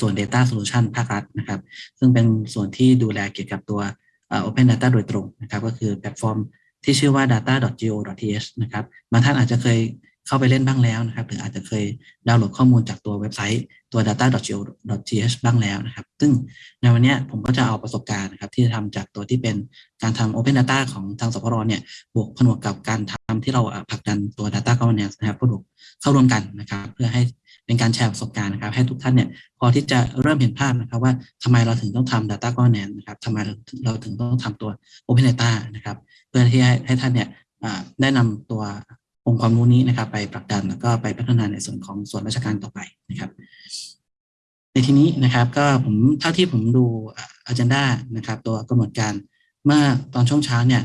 ส่วน Data Solution ภาครัฐนะครับ ซึ่งเป็นส่วนที่ดูแลเกี่ยวกับตัว Open Data โดยตรงนะครับ ก็คือแพลตฟอร์มที่ชื่อว่า data.go.th นะครับบางท่านอาจจะเคยเข้าไปเล่นบ้างแล้วนะครับ หรืออาจจะเคยดาวน์โหลดข้อมูลจากตัวเว็บไซต์ตัว data.go.th บ้างแล้วนะครับ ซึ่งในวันนี้ผมก็จะเอาประสบการณ์นะครับที่ทำจากตัวที่เป็นการทำ Open Data ของทางสพรเนี่ยบวกผนวกกับการทำที่เราผลักดันตัว Data Governance นะครับผนวกเข้าร่วมกันนะครับ เพื่อให้ เป็นการแชร์ประสบการณ์นะครับ ให้ทุกท่านเนี่ยพอที่จะเริ่มเห็นภาพนะครับว่าทำไมเราถึงต้องทำ Data Governance นะครับทำไมเราถึงต้องทำตัว Open Data นะครับเพื่อที่ให้ให้ท่านเนี่ยได้นำตัวองค์ความรู้นี้นะครับ ไปผลักดันแล้วก็ไปพัฒนาในส่วนของส่วนราชการต่อไปนะครับ ในที่นี้นะครับก็ผมเท่าที่ผมดูอันดานะครับ ตัวกำหนดการเมื่อตอนช่วงเช้าเนี่ย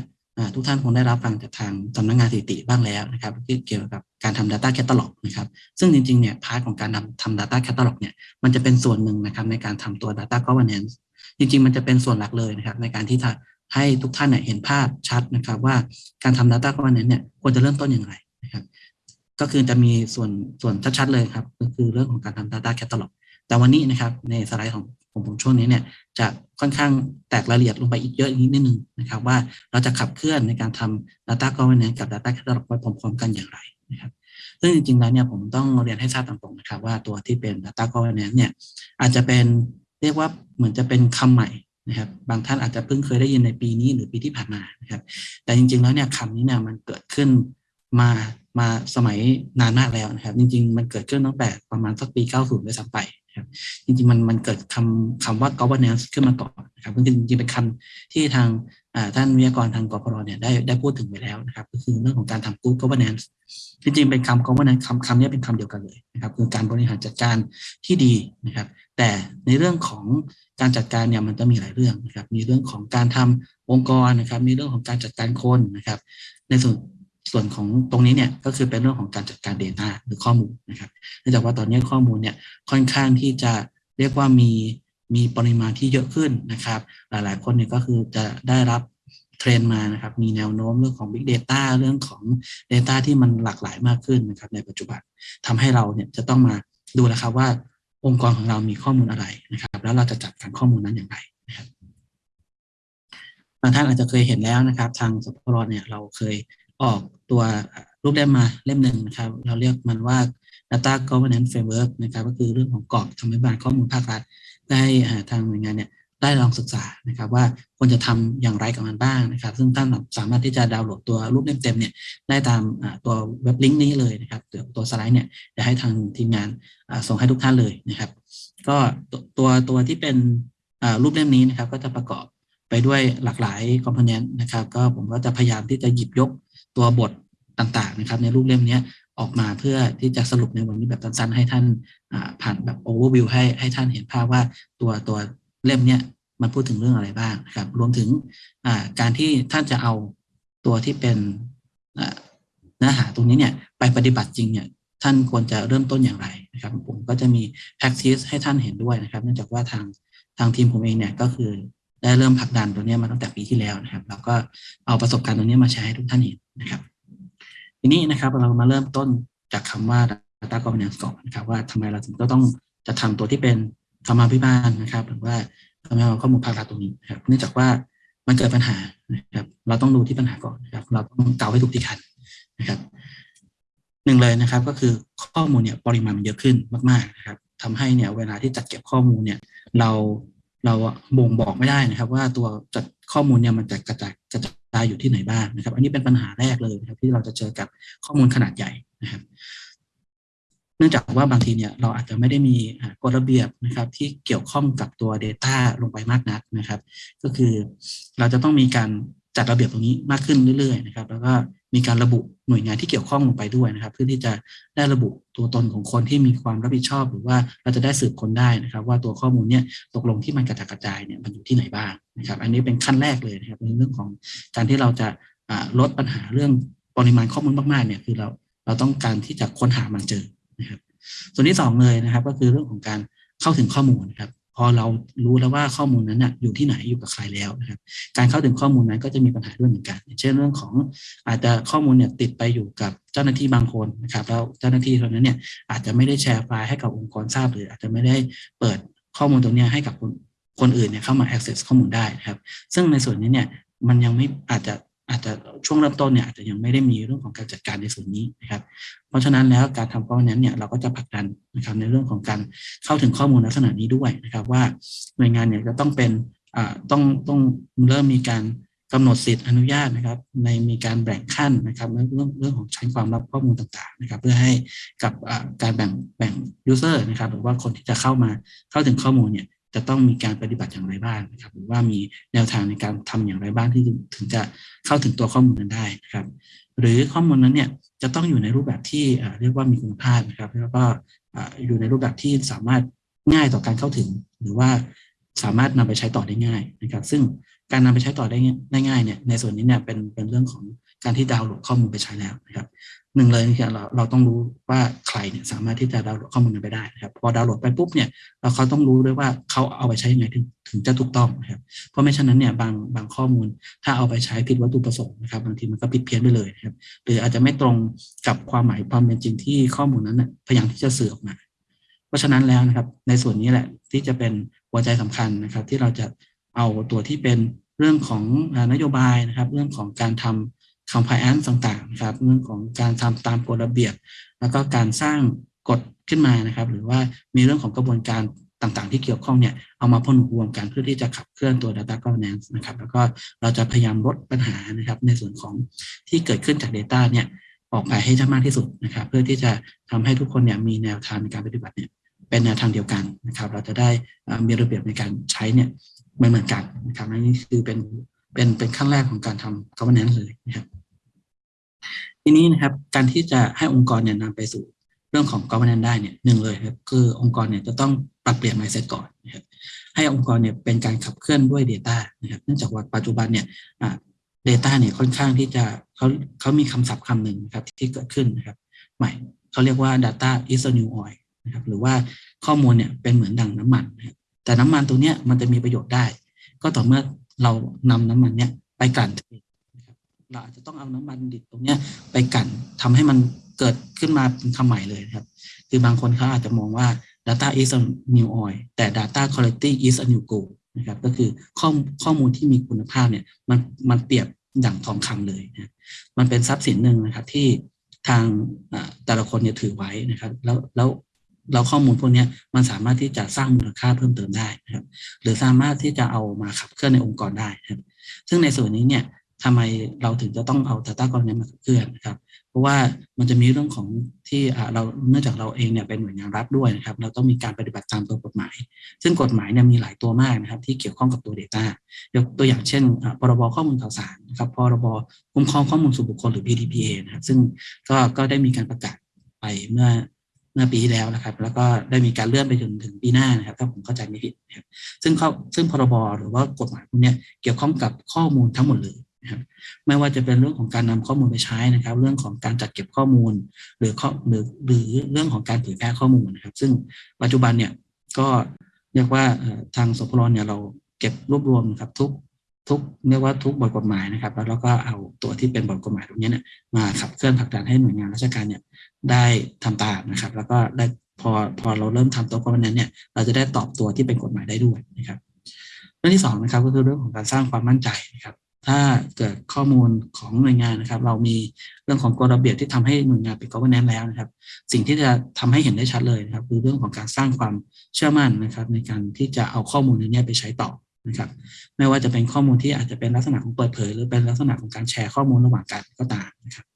ทุกท่านคงได้รับฟังจากทางสำนักงงานสถิติบ้างแล้วนะครับที่เกี่ยวกับการทำ Data Catalog นะครับ ซึ่งจริงๆเนี่ยพาร์ทของการทำทำ Data Catalog เนี่ยมันจะเป็นส่วนหนึ่งนะครับในการทำตัว Data Governance จริงๆ มันจะเป็นส่วนหลักเลยนะครับในการที่จะให้ทุกท่านเนี่ยเห็นภาพชัดนะครับ ว่าการทำ Data Governance เนี่ยควรจะเริ่มต้นอย่างไรนะครับ ก็คือจะมีส่วนส่วนชัดๆเลยครับก็คือเรื่องของการทำ Data Catalog แต่วันนี้นะครับในสไลด์ของ ผมผมช่วงนี้เนี่ยจะค่อนข้างแตกรายละเอียดลงไปอีกเยอะนิดนึงนะครับว่าเราจะขับเคลื่อนในการทำ Data Governance กับ Data Catalog ไปพร้อมๆ กันอย่างไรนะครับซึ่งจริงๆแล้วเนี่ยผมต้องเรียนให้ทราบตรงๆนะครับ ว่าตัวที่เป็น Data Governance เนี่ยอาจจะเป็นเรียกว่าเหมือนจะเป็นคำใหม่นะครับบางท่านอาจจะเพิ่งเคยได้ยินในปีนี้หรือปีที่ผ่านมานะครับแต่จริงๆแล้วเนี่ยคำนี้เนี่ยมันเกิดขึ้นมามาสมัยนานมากแล้วนะครับ จริง ๆ มันเกิดขึ้นตั้งแต่ประมาณสักปี 90ด้วยซ้ำไป ครับ จริงๆมันมันเกิดคำคำว่า governance ขึ้นมาก่อนนะครับจริงๆเป็นคำที่ทางท่านวิทยากรทางกพรเนี่ยได้ได้พูดถึงไปแล้วนะครับ ก็คือเรื่องของการทำ good governance จริงๆเป็นคำ governance คำคำนี้เป็นคำเดียวกันเลยนะครับคือการบริหารจัดการที่ดีนะครับ แต่ในเรื่องของการจัดการเนี่ยมันจะมีหลายเรื่องนะครับ มีเรื่องของการทำองค์กรนะครับ มีเรื่องของการจัดการคนนะครับ ในส่วน ส่วนของตรงนี้เนี่ยก็คือเป็นเรื่องของการจัดการ Data หรือข้อมูลนะครับเนื่องจากว่าตอนนี้ข้อมูลเนี่ยค่อนข้างที่จะเรียกว่ามีมีปริมาณที่เยอะขึ้นนะครับ หลายๆ คนเนี่ยก็คือจะได้รับเทรนมานะครับ มีแนวโน้มเรื่องของ Big Data เรื่องของ Data ที่มันหลากหลายมากขึ้นนะครับ ในปัจจุบันทำให้เราเนี่ยจะต้องมาดูแลครับว่าองค์กรของเรามีข้อมูลอะไรนะครับ แล้วเราจะจัดการข้อมูลนั้นอย่างไรนะครับบางท่านอาจจะเคยเห็นแล้วนะครับ ทางสปรเนี่ยเราเคย ออกตัวรูปเล่มมาเล่มหนึ่งนะครับ เราเรียกมันว่า Data Governance Framework นะครับ ก็คือเรื่องของกรอบธรรมบาลข้อมูลภาครัฐได้ทางหน่วยงานเนี่ยได้ลองศึกษานะครับว่าควรจะทำอย่างไรกับมันบ้างนะครับ ซึ่งท่านสามารถที่จะดาวน์โหลดตัวรูปเล่มเต็มเนี่ยได้ตามตัวเว็บลิงก์นี้เลยนะครับตัวตัวสไลด์เนี่ยจะให้ทางทีมงานส่งให้ทุกท่านเลยนะครับ ก็ตัวตัวที่เป็นรูปเล่มนี้นะครับ ก็จะประกอบไปด้วยหลากหลายคอมโพเนนต์นะครับ ก็ผมก็จะพยายามที่จะหยิบยก ตัวบทต่างๆนะครับ ในรูปเล่มนี้ออกมาเพื่อที่จะสรุปในวันนี้แบบสั้นๆให้ท่านผ่านแบบโอเวอร์วิวให้ให้ท่านเห็นภาพว่าตัวตัวเล่มนี้มันพูดถึงเรื่องอะไรบ้างครับ รวมถึงการที่ท่านจะเอาตัวที่เป็นเนื้อหาตรงนี้เนี่ยไปปฏิบัติจริงเนี่ยท่านควรจะเริ่มต้นอย่างไรนะครับผมก็จะมี practice ให้ท่านเห็นด้วยนะครับ เนื่องจากว่าทางทางทีมผมเองเนี่ยก็คือ ได้เริ่มผลักดันตัวนี้มาตั้งแต่ปีที่แล้วนะครับ แล้วก็เอาประสบการณ์ตรงนี้มาใช้ให้ทุกท่านเห็นนะครับ ทีนี้นะครับเรามาเริ่มต้นจากคำว่า data governance ก่อนนะครับ ว่าทำไมเราถึงต้องจะทำตัวที่เป็นธรรมาภิบาลนะครับ หรือว่าทำให้เราข้อมูลภาครัฐตรงนี้นะครับ เนื่องจากว่ามันเกิดปัญหานะครับ เราต้องดูที่ปัญหาก่อนนะครับ เราต้องเกาให้ถูกที่คันนะครับหนึ่งเลยนะครับ ก็คือข้อมูลเนี่ยปริมาณมันเยอะขึ้นมากๆนะครับทำให้เนี่ยเวลาที่จัดเก็บข้อมูลเนี่ย เรา เราบ่งบอกไม่ได้นะครับ ว่าตัวจัดข้อมูลเนี่ยมันจะกระจายกระจายอยู่ที่ไหนบ้างนะครับ อันนี้เป็นปัญหาแรกเลยนะครับ ที่เราจะเจอกับข้อมูลขนาดใหญ่นะครับ เนื่องจากว่าบางทีเนี่ยเราอาจจะไม่ได้มีกฎระเบียบนะครับ ที่เกี่ยวข้องกับตัว Data ลงไปมากนักนะครับ ก็คือเราจะต้องมีการ จัดระเบียบตรงนี้มากขึ้นเรื่อยๆนะครับ แล้วก็มีการระบุหน่วยงานที่เกี่ยวข้องลงไปด้วยนะครับ เพื่อที่จะได้ระบุตัวตนของคนที่มีความรับผิดชอบ หรือว่าเราจะได้สืบคนได้นะครับ ว่าตัวข้อมูลเนี่ยตกลงที่มันกระจายกระจายเนี่ยมันอยู่ที่ไหนบ้างนะครับ อันนี้เป็นขั้นแรกเลยนะครับในเรื่องของการที่เราจะลดปัญหาเรื่องปริมาณข้อมูลมากๆเนี่ยคือเราเราต้องการที่จะค้นหามันเจอนะครับ ส่วนที่2เลยนะครับ ก็คือเรื่องของการเข้าถึงข้อมูลนะครับ พอเรารู้แล้วว่าข้อมูลนั้นนะอยู่ที่ไหนอยู่กับใครแล้วนะครับ การเข้าถึงข้อมูลนั้นก็จะมีปัญหาด้วยเหมือนกัน เช่นเรื่องของอาจจะข้อมูลเนี่ยติดไปอยู่กับเจ้าหน้าที่บางคนนะครับ แล้วเจ้าหน้าที่คนนั้นเนี่ยอาจจะไม่ได้แชร์ไฟล์ให้กับองค์กรทราบหรืออาจจะไม่ได้เปิดข้อมูลตรงนี้ให้กับคนคนอื่นเนี่ยเข้ามา access ข้อมูลได้นะครับ ซึ่งในส่วนนี้เนี่ยมันยังไม่อาจจะ อาจจะช่วงเริ่มต้นเนี่ยอาจจะยังไม่ได้มีเรื่องของการจัดการในส่วนนี้นะครับ เพราะฉะนั้นแล้วการทำ governance เนี่ยเราก็จะผลักดันนะครับในเรื่องของการเข้าถึงข้อมูลลักษณะนี้ด้วยนะครับ ว่าหน่วยงานเนี่ยจะต้องเป็นอ่าต้องต้องเริ่มมีการกำหนดสิทธิ์อนุญาตนะครับ ในมีการแบ่งขั้นนะครับเรื่องเรื่องของชั้นความลับข้อมูลต่างๆนะครับ เพื่อให้กับการแบ่งแบ่ง user นะครับ หรือว่าคนที่จะเข้ามาเข้าถึงข้อมูลเนี่ย จะต้องมีการปฏิบัติอย่างไรบ้างนะครับหรือว่ามีแนวทางในการทำอย่างไรบ้างที่ถึงจะเข้าถึงตัวข้อมูลนั้นได้นะครับ หรือข้อมูลนั้นเนี่ยจะต้องอยู่ในรูปแบบที่เรียกว่ามีคุณภาพนะครับแล้วก็อยู่ในรูปแบบที่สามารถง่ายต่อการเข้าถึง หรือว่าสามารถนำไปใช้ต่อได้ง่ายนะครับ ซึ่งการนำไปใช้ต่อได้ง่ายเนี่ยในส่วนนี้เนี่ยเป็นเป็นเรื่องของ การที่ดาวน์โหลดข้อมูลไปใช้แล้วนะครับหนึ่งเลยคือเราเราต้องรู้ว่าใครเนี่ยสามารถที่จะดาวน์โหลดข้อมูลนั้นไปได้นะครับพอดาวน์โหลดไปปุ๊บเนี่ยเราเขาต้องรู้ด้วยว่าเขาเอาไปใช้ยังไงถึงถึงจะถูกต้องนะครับเพราะไม่เช่นนั้นเนี่ยบางบางข้อมูลถ้าเอาไปใช้ผิดวัตถุประสงค์นะครับบางทีมันก็ผิดเพี้ยนไปเลยนะครับหรืออาจจะไม่ตรงกับความหมายความเป็นจริงที่ข้อมูลนั้นพยายามที่จะสื่อออกมา เพราะฉะนั้นแล้วนะครับ ในส่วนนี้แหละที่จะเป็นหัวใจสำคัญนะครับ ที่เราจะเอาตัวที่เป็นเรื่องของนโยบายนะครับ เรื่องของการทำ compliance ต่างๆนะครับเรื่องของการทำตามกฎระเบียบ แล้วก็การสร้างกฎขึ้นมานะครับ หรือว่ามีเรื่องของกระบวนการต่างๆ ที่เกี่ยวข้องเนี่ยเอามาพ่นรวมกันเพื่อที่จะขับเคลื่อนตัว data governance นะครับ แล้วก็เราจะพยายามลดปัญหานะครับ ในส่วนของที่เกิดขึ้นจาก Data เนี่ยออกไปให้ได้มากที่สุดนะครับ เพื่อที่จะทำให้ทุกคนเนี่ยมีแนวทางในการปฏิบัติเนี่ยเป็นแนวทางเดียวกันนะครับ เราจะได้มีระเบียบในการใช้เนี่ยไม่เหมือนกันนะครับนี่คือเป็นเป็นเป็นขั้นแรกของการทำ governance เลยนะครับ ทีนี้นะครับการที่จะให้องค์กรเนี่ยนำไปสู่เรื่องของ governance ได้เนี่ยหนึ่งเลยครับคือองค์กรเนี่ยจะต้องปรับเปลี่ยน mindset ก่อนนะครับให้องค์กรเนี่ยเป็นการขับเคลื่อนด้วย Data นะครับเนื่องจากว่าปัจจุบันเนี่ย Data เนี่ยค่อนข้างที่จะเขาเขามีคำศัพท์คำหนึ่งครับที่เกิดขึ้นนะครับ ใหม่เขาเรียกว่า data is a new oil นะครับหรือว่าข้อมูลเนี่ยเป็นเหมือนดังน้ำมันนะครับแต่น้ำมันตัวเนี้ยมันจะมีประโยชน์ได้ ก็ต่อเมื่อเรานำน้ำมันเนี้ยไปกลั่นนะครับ เราอาจจะต้องเอาน้ำมันดิบตรงเนี้ยไปกันทำให้มันเกิดขึ้นมาเป็นคำใหม่เลยครับ คือบางคนเขาอาจจะมองว่า data is a new oil แต่ data quality is a new gold นะครับก็คือข้อข้อมูลที่มีคุณภาพเนี่ยมันมันเปรียบอย่างทองคำเลยนะมันเป็นทรัพย์สินหนึ่งนะครับที่ทางแต่ละคนเนี่ยถือไว้นะครับแล้วแล้วเราข้อมูลพวกนี้มันสามารถที่จะสร้างมูลค่าเพิ่มเติมได้นะครับ หรือสามารถที่จะเอามาขับเคลื่อนในองค์กรได้นะครับ ซึ่งในส่วนนี้เนี่ย ทำไมเราถึงจะต้องเอา Data Governance มาขับเคลื่อนนะครับ เพราะว่ามันจะมีเรื่องของที่เราเนื่องจากเราเองเนี่ยเป็นหน่วยงานรัฐด้วยนะครับ เราต้องมีการปฏิบัติตามตัวกฎหมาย ซึ่งกฎหมายเนี่ยมีหลายตัวมากนะครับ ที่เกี่ยวข้องกับตัว Data ยกตัวอย่างเช่นพรบข้อมูลข่าวสารนะครับพรบคุ้มครองข้อมูลส่วนบุคคลหรือ PDPA นะครับ ซึ่งก็ก็ได้มีการประกาศไปเมื่อเมื่อปีที่แล้วนะครับ แล้วก็ได้มีการเลื่อนไปจนถึงปีหน้านะครับ ถ้าผมเข้าใจไม่ผิดนะครับซึ่งเขาซึ่งพรบหรือว่ากฎหมายพวกนี้เกี่ยวข้องกับข้อมูลทั้งหมดเลย นะครับไม่ว่าจะเป็นเรื่องของการนำข้อมูลไปใช้นะครับ เรื่องของการจัดเก็บข้อมูล หรือข้อหรือหรือเรื่องของการเผยแพร่ข้อมูลนะครับ ซึ่งปัจจุบันเนี่ยก็เรียกว่าทางสพรเนี่ยเราเก็บรวบรวมครับทุกทุกเรียกว่าทุกบทกฎหมายนะครับ แล้วเราก็เอาตัวที่เป็นบทกฎหมายตรงนี้เนี่ยมาขับเคลื่อนผลักดันให้หน่วยงานราชการเนี่ยได้ทำตามนะครับ แล้วก็ได้พอพอเราเริ่มทำตัวกฎหมายนั้นเนี่ยเราจะได้ตอบตัวที่เป็นกฎหมายได้ด้วยนะครับ เรื่องที่สองนะครับก็คือเรื่องของการสร้างความมั่นใจนะครับ ถ้าเกิดข้อมูลของหน่วยงานนะครับ เรามีเรื่องของกฎระเบียบที่ทำให้หน่วยงานเป็น governance แล้วนะครับ สิ่งที่จะทำให้เห็นได้ชัดเลยนะครับ คือเรื่องของการสร้างความเชื่อมั่นนะครับ ในการที่จะเอาข้อมูลนี้ไปใช้ต่อนะครับ ไม่ว่าจะเป็นข้อมูลที่อาจจะเป็นลักษณะของเปิดเผย หรือเป็นลักษณะของการแชร์ข้อมูลระหว่างกันก็ตามนะครับ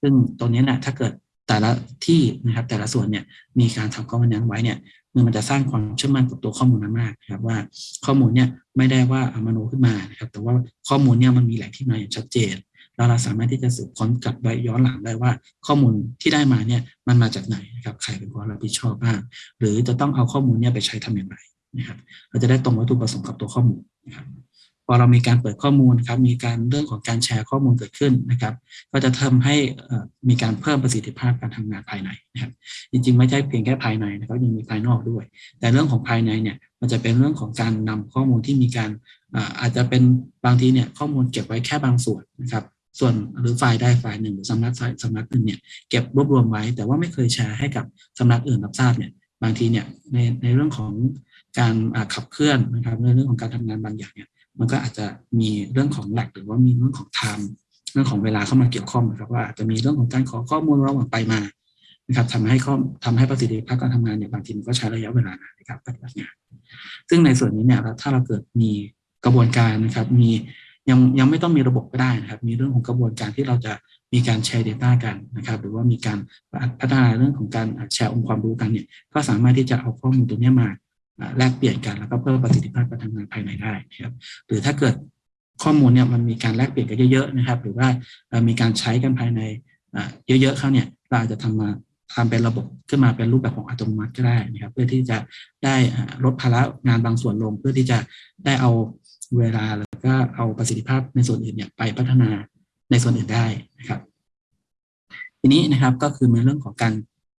ซึ่งตรงนี้นะถ้าเกิดแต่ละที่นะครับแต่ละส่วนเนี่ยมีการทำข้อมูลนั้นไว้เนี่ย มันจะสร้างความเชื่อมั่นกับตัวข้อมูลนั้นมากนะครับว่าข้อมูลเนี่ยไม่ได้ว่าอามโนขึ้นมานะครับแต่ว่าข้อมูลเนี่ยมันมีแหล่งที่มาอย่างชัดเจนแล้วเราสามารถที่จะสืบค้นกลับไปย้อนหลังได้ว่า ข้อมูลที่ได้มาเนี่ยมันมาจากไหนนะครับใครเป็นคนรับผิดชอบบ้างหรือจะต้องเอาข้อมูลเนี่ยไปใช้ทำอย่างไรนะครับ เราจะได้ตรงวัตถุประสงค์กับตัวข้อมูลนะครับ พอเรามีการเปิดข้อมูลครับ มีการเรื่องของการแชร์ข้อมูลเกิดขึ้นนะครับ ก็จะทำให้มีการเพิ่มประสิทธิภาพการทำงานภายในนะครับ จริงๆ ไม่ใช่เพียงแค่ภายในนะครับยังมีภายนอกด้วย แต่เรื่องของภายในเนี่ยมันจะเป็นเรื่องของการนำข้อมูลที่มีการอาจจะเป็นบางทีเนี่ยข้อมูลเก็บไว้แค่บางส่วนนะครับส่วนหรือไฟล์ได้ไฟล์หนึ่งหรือสำนักสำนักหนึ่งเนี่ยเก็บรวบรวมไว้ แต่ว่าไม่เคยแชร์ให้กับสำนักอื่นรับทราบเนี่ยบางทีเนี่ยในในเรื่องของการขับเคลื่อนนะครับในเรื่องของการทำงานบางอย่างเนี่ย มันก็อาจจะมีเรื่องของแหลกหรือว่ามีเรื่องของไทม์เรื่องของเวลาเข้ามาเกี่ยวข้องนะครับว่าอาจจะมีเรื่องของการขอข้อมูลระหว่างไปมานะครับทำให้ข้อทำให้ประสิทธิภาพการทำงานเนี่ยบางทีมันก็ใช้ระยะเวลานานในการปฏิบัติงานซึ่งในส่วนนี้เนี่ยถ้าเราเกิดมีกระบวนการนะครับ มียังยังไม่ต้องมีระบบก็ได้นะครับ มีเรื่องของกระบวนการที่เราจะมีการแชร์ Data กันนะครับ หรือว่ามีการพัฒนาเรื่องของการแชร์องค์ความรู้กันเนี่ย ก็สามารถที่จะเอาข้อมูลตรงนี้มา แลกเปลี่ยนกันแล้วก็เพิ่มประสิทธิภาพการทำงานภายในได้นะครับหรือถ้าเกิดข้อมูลเนี่ยมันมีการแลกเปลี่ยนกันเยอะๆนะครับ หรือว่ามีการใช้กันภายในเยอะๆเขาเนี่ยเราอาจจะทำมาทำเป็นระบบขึ้นมาเป็นรูปแบบของอัตโนมัติก็ได้นะครับ เพื่อที่จะได้ลดภาระงานบางส่วนลง เพื่อที่จะได้เอาเวลาแล้วก็เอาประสิทธิภาพในส่วนอื่นเนี่ยไปพัฒนาในส่วนอื่นได้นะครับ ทีนี้นะครับก็คือในเรื่องของการ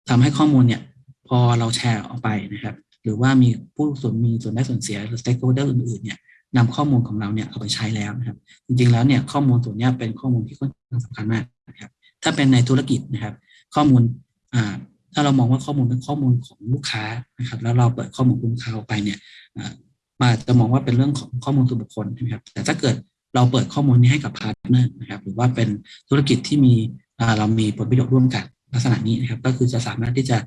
ทำให้ข้อมูลเนี่ย พอเราแชร์ออกไปนะครับ หรือว่ามีผู้ส่วนมีส่วนได้ส่วนเสียหรือ stakeholder อื่นๆเนี่ยนำข้อมูลของเราเนี่ยเอาไปใช้แล้วนะครับ จริงๆแล้วเนี่ยข้อมูลส่วนนี้เป็นข้อมูลที่ค่อนข้างสำคัญมากนะครับ ถ้าเป็นในธุรกิจนะครับ ข้อมูลอ่าถ้าเรามองว่าข้อมูลเป็นข้อมูลของลูกค้านะครับ แล้วเราเปิดข้อมูลลูกค้าออกไปเนี่ยมาจะมองว่าเป็นเรื่องของข้อมูลส่วนบุคคลใช่ไหมครับ แต่ถ้าเกิดเราเปิดข้อมูลนี้ให้กับ partner นะครับ หรือว่าเป็นธุรกิจที่มีเรามีผลประโยชน์ร่วมกันลักษณะนี้นะครับ ก็คือจะสามารถที่จะ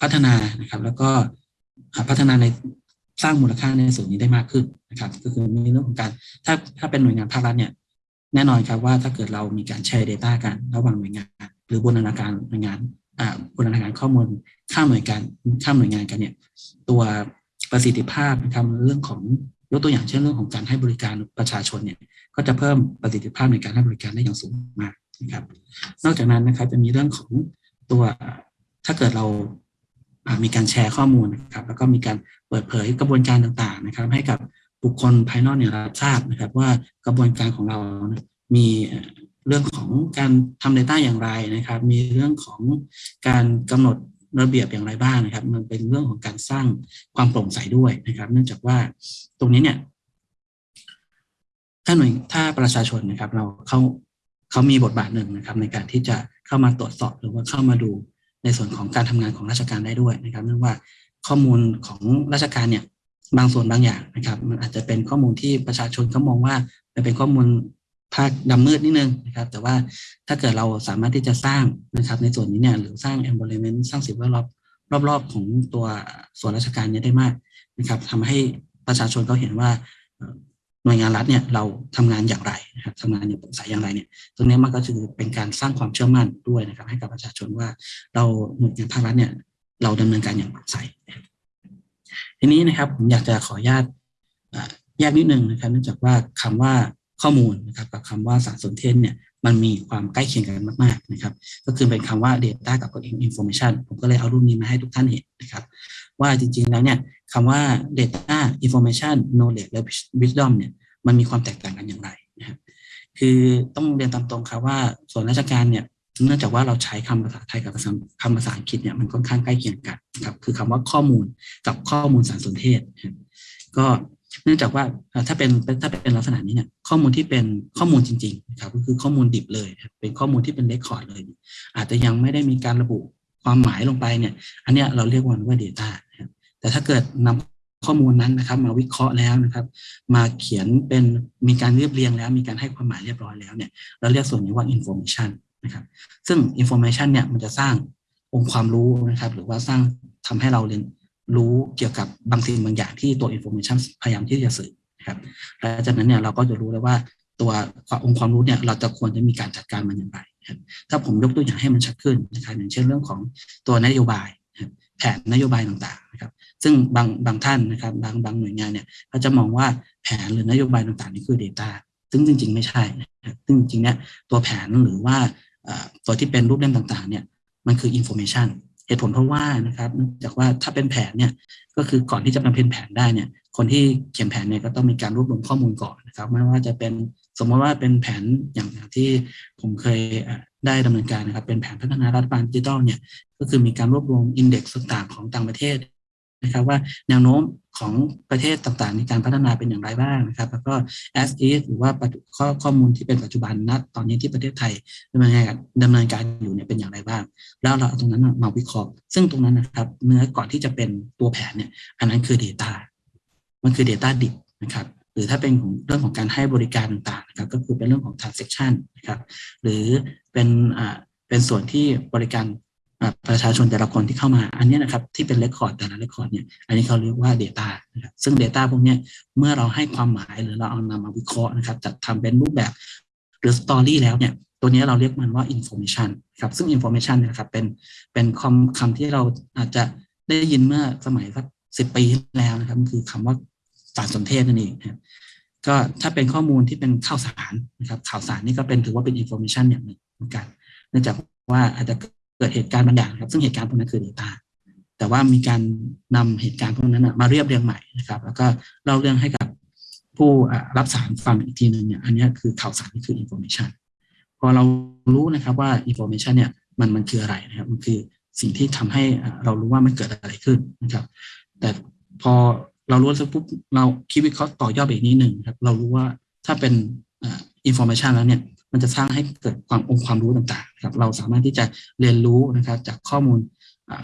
พัฒนานะครับ แล้วก็ พัฒนาในสร้างมูลค่าในส่วนนี้ได้มากขึ้นนะครับ ก็คือมีเรื่องของการถ้าถ้าเป็นหน่วยงานภาครัฐเนี่ยแน่นอนครับว่าถ้าเกิดเรามีการแชร์ Data กันระหว่างหน่วยงาน หรือบูรณาการหน่วยงานบูรณาการข้อมูลข้ามหน่วยการข้ามหน่วยงานกันเนี่ยตัวประสิทธิภาพนะครับเรื่องของยกตัวอย่างเช่นเรื่องของการให้บริการประชาชนเนี่ยก็จะเพิ่มประสิทธิภาพในการให้บริการได้อย่างสูงมากนะครับ นอกจากนั้นนะครับจะมีเรื่องของตัวถ้าเกิดเรา มีการแชร์ข้อมูลนะครับ แล้วก็มีการเปิดเผยกระบวนการต่างๆนะครับ ให้กับบุคคลภายนอกเนี่ยรับทราบนะครับ ว่ากระบวนการของเรามีเรื่องของการทำ Data อย่างไรนะครับ มีเรื่องของการกำหนดระเบียบอย่างไรบ้างนะครับ มันเป็นเรื่องของการสร้างความโปร่งใสด้วยนะครับ เนื่องจากว่าตรงนี้เนี่ยถ้าหน่วยถ้าประชาชนนะครับ เราเขาเขามีบทบาทหนึ่งนะครับ ในการที่จะเข้ามาตรวจสอบหรือว่าเข้ามาดู ในส่วนของการทำงานของราชการได้ด้วยนะครับเนื่องว่าข้อมูลของราชการเนี่ยบางส่วนบางอย่างนะครับ มันอาจจะเป็นข้อมูลที่ประชาชนเขามองว่าเป็นข้อมูลภาคดำมืดนิดนึงนะครับ แต่ว่าถ้าเกิดเราสามารถที่จะสร้างนะครับ ในส่วนนี้เนี่ยหรือสร้าง environment สร้างสิ่งแวดล้อมรอบๆ ของตัวส่วนราชการเนี้ได้มากนะครับทำให้ประชาชนเขาเห็นว่า หน่วยงานรัฐเนี่ยเราทำงานอย่างไรนะครับทำงานอย่างโปร่งใสอย่างไรเนี่ยตรงนี้มันก็คือเป็นการสร้างความเชื่อมั่นด้วยนะครับ ให้กับประชาชนว่าเราหน่วยงานภาครัฐเนี่ยเราดำเนินการอย่างโปร่งใส ทีนี้นะครับผมอยากจะขออนุญาตแยกนิดนึงนะครับ เนื่องจากว่าคำว่าข้อมูลนะครับกับคำว่าสารสนเทศเนี่ยมันมีความใกล้เคียงกันมาก ๆ นะครับ ก็คือเป็นคำว่า Data กับ Information ผมก็เลยเอารูปนี้มาให้ทุกท่านเห็นนะครับ ว่าจริงๆแล้วเนี่ยคำว่า Data Information Knowledge และ Wisdom เนี่ยมันมีความแตกต่างกันอย่างไรนะครับคือต้องเรียนตามตรงครับว่าส่วนราชการเนี่ยเนื่องจากว่าเราใช้คำภาษาไทยกับคำภาษาอังกฤษเนี่ยมันค่อนข้างใกล้เคียงกันครับคือคำว่าข้อมูลกับข้อมูลสารสนเทศ ก็เนื่องจากว่าถ้าเป็นถ้าเป็นลักษณะนี้เนี่ยข้อมูลที่เป็นข้อมูลจริงๆนะครับก็คือข้อมูลดิบเลย เป็นข้อมูลที่เป็นเรคคอร์ดเลย อาจจะยังไม่ได้มีการระบุความหมายลงไปเนี่ยอันนี้เราเรียกว่าว่า Data แต่ถ้าเกิดนำข้อมูลนั้นนะครับมาวิเคราะห์แล้วนะครับ มาเขียนเป็นมีการเรียบเรียงแล้ว มีการให้ความหมายเรียบร้อยแล้วเนี่ยเราเรียกส่วนนี้ว่า information นะครับ ซึ่ง information เนี่ยมันจะสร้างองค์ความรู้นะครับ หรือว่าสร้างทำให้เราเรียนรู้เกี่ยวกับบางสิ่งบางอย่างที่ตัว information พยายามที่จะสื่อนะครับและจากนั้นเนี่ยเราก็จะรู้แล้วว่าตัวองค์ความรู้เนี่ยเราจะควรจะมีการจัดการมันอย่างไรครับถ้าผมยกตัวอย่างให้มันชัดขึ้นนะครับอย่างเช่นเรื่องของตัวนโยบาย แผนนโยบายต่างๆนะครับ ซึ่งบางบางท่านนะครับบางบางหน่วยงานเนี่ยเขาจะมองว่าแผนหรือนโยบายต่างๆนี่คือ Data ซึ่งจริง ๆ ไม่ใช่นะครับซึ่งจริงๆเนี่ยตัวแผนหรือว่าตัวที่เป็นรูปเล่มต่างๆเนี่ยมันคือ information เหตุผลเพราะว่านะครับเนื่องจากว่าถ้าเป็นแผนเนี่ยก็คือก่อนที่จะมาเป็นแผนได้เนี่ยคนที่เขียนแผนเนี่ยก็ต้องมีการรวบรวมข้อมูลก่อนนะครับไม่ว่าจะเป็นสมมติว่าเป็นแผนอย่างที่ผมเคยได้ดำเนินการนะครับเป็นแผนพัฒนารัฐบาลดิจิทัลเนี่ยก็คือมีการรวบรวมอินเด็กซ์ต่างๆของต่างประเทศ นะครับว่าแนวโน้มของประเทศต่างๆ ในการพัฒนาเป็นอย่างไรบ้างนะครับ แล้วก็ as is หรือว่าข้อข้อมูลที่เป็นปัจจุบันณตอนนี้ที่ประเทศไทยดำเนินการดำเนินการอยู่เนี่ยเป็นอย่างไรบ้าง แล้วเราเอาตรงนั้นมาวิเคราะห์ ซึ่งตรงนั้นนะครับเนื้อก่อนที่จะเป็นตัวแผนเนี่ยอันนั้นคือ Data มันคือ Data ดิบนะครับหรือถ้าเป็นของเรื่องของการให้บริการต่างๆนะครับก็คือเป็นเรื่องของ transaction นะครับหรือเป็นอ่าเป็นส่วนที่บริการ ประชาชนแต่ละคนที่เข้ามาอันนี้นะครับที่เป็นเรคคอร์ดแต่ละเรคคอร์ดเนี่ยอันนี้เขาเรียกว่า Data นะครับซึ่ง Data พวกนี้เมื่อเราให้ความหมายหรือเราเอานำมาวิเคราะห์นะครับจัดทำเป็นรูปแบบหรือ Story แล้วเนี่ยตัวนี้เราเรียกมันว่า information ครับซึ่ง information เนี่ยครับเป็นเป็นคำคำที่เราอาจจะได้ยินเมื่อสมัยสักสิบปีที่แล้วนะครับคือคำว่าสารสนเทศนั่นเองนะครับก็ถ้าเป็นข้อมูลที่เป็นข่าวสารนะครับข่าวสารนี่ก็เป็นถือว่าเป็น information อย่างหนึ่งเหมือนกัน เนื่องจากว่าอาจจะ เกิดเหตุการณ์บางอย่างครับ ซึ่งเหตุการณ์พวกนั้นคือ Data แต่ว่ามีการนำเหตุการณ์พวกนั้นมาเรียบเรียงใหม่นะครับ แล้วก็เล่าเรื่องให้กับผู้รับสารฟังอีกทีหนึ่งเนี่ยอันนี้คือข่าวสารนี่คือ information พอเรารู้นะครับว่า information เนี่ยมันมันคืออะไรนะครับมันคือสิ่งที่ทำให้เรารู้ว่ามันเกิดอะไรขึ้นนะครับ แต่พอเรารู้แล้วปุ๊บเราคิดวิเคราะห์ต่อยอดไปอีกนิดหนึ่งครับ เรารู้ว่าถ้าเป็น information แล้วเนี่ย มันจะสร้างให้เกิดความองค์ความรู้ต่างๆครับเราสามารถที่จะเรียนรู้นะครับจากข้อมูล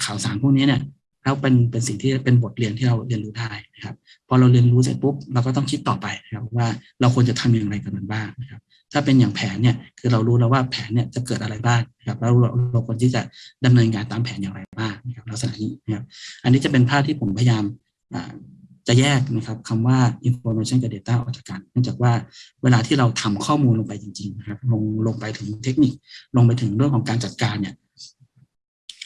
ข่าวสารพวกนี้เนี่ยแล้วเป็นเป็นสิ่งที่เป็นบทเรียนที่เราเรียนรู้ได้นะครับ พอเราเรียนรู้เสร็จปุ๊บเราก็ต้องคิดต่อไปนะครับว่าเราควรจะทำอย่างไรกับมันบ้างนะครับ ถ้าเป็นอย่างแผนเนี่ยคือเรารู้แล้วว่าแผนเนี่ยจะเกิดอะไรบ้างนะครับแล้วเราเราควรที่จะดำเนินการตามแผนอย่างไรบ้างนะครับลักษณะนี้นะครับอันนี้จะเป็นภาพที่ผมพยายาม จะแยกนะครับคำว่า information กับ data ออกจากกัน เนื่องจากว่าเวลาที่เราทำข้อมูลลงไปจริงๆนะครับลงลงไปถึงเทคนิค ลงไปถึงเรื่องของการจัดการเนี่ย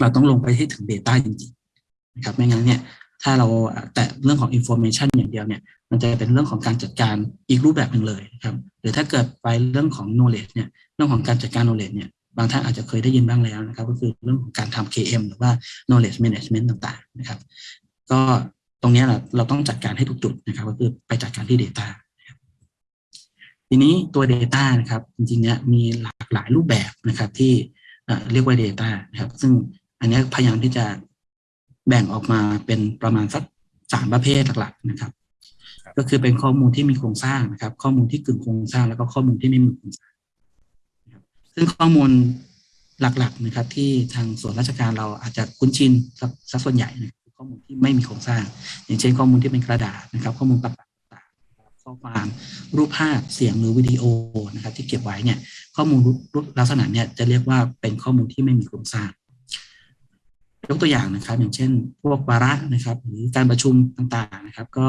เราต้องลงไปให้ถึง data จริงๆนะครับไม่งั้นเนี่ย ถ้าเราแต่เรื่องของ information อย่างเดียวเนี่ย มันจะเป็นเรื่องของการจัดการอีกรูปแบบหนึ่งเลยครับ หรือถ้าเกิดไปเรื่องของ knowledge เนี่ย เรื่องของการจัดการ knowledge เนี่ยบางท่านอาจจะเคยได้ยินบ้างแล้วนะครับ ก็คือเรื่องของการทำ KM หรือว่า knowledge management ต่างๆนะครับ ก็ รงนี้เราเราต้องจัดการให้ทุกจุดนะครับ ก็คือไปจัดการที่ Data ทีนี้ตัว Data นะครับ จริงๆเนี่ยมีหลากหลายรูปแบบนะครับ ที่เรียกว่า Data นะครับ ซึ่งอันนี้พยายามที่จะแบ่งออกมาเป็นประมาณสักสามประเภทหลักๆนะครับ ก็คือเป็นข้อมูลที่มีโครงสร้างนะครับ ข้อมูลที่กึ่งโครงสร้างแล้วก็ข้อมูลที่ไม่มีโครงสร้างซึ่งข้อมูลหลักๆนะครับ ที่ทางส่วนราชการเราอาจจะคุ้นชินสักส่วนใหญ่นะ ข้อมูลที่ไม่มีโครงสร้าง อย่างเช่นข้อมูลที่เป็นกระดาษนะครับ ข้อมูลต่างๆข้อความรูปภาพเสียงหรือวิดีโอนะครับ ที่เก็บไว้เนี่ยข้อมูลลักษณะเนี่ยจะเรียกว่าเป็นข้อมูลที่ไม่มีโครงสร้างยกตัวอย่างนะครับ อย่างเช่น พวกวาระนะครับ หรือการประชุมต่างๆนะครับ ก็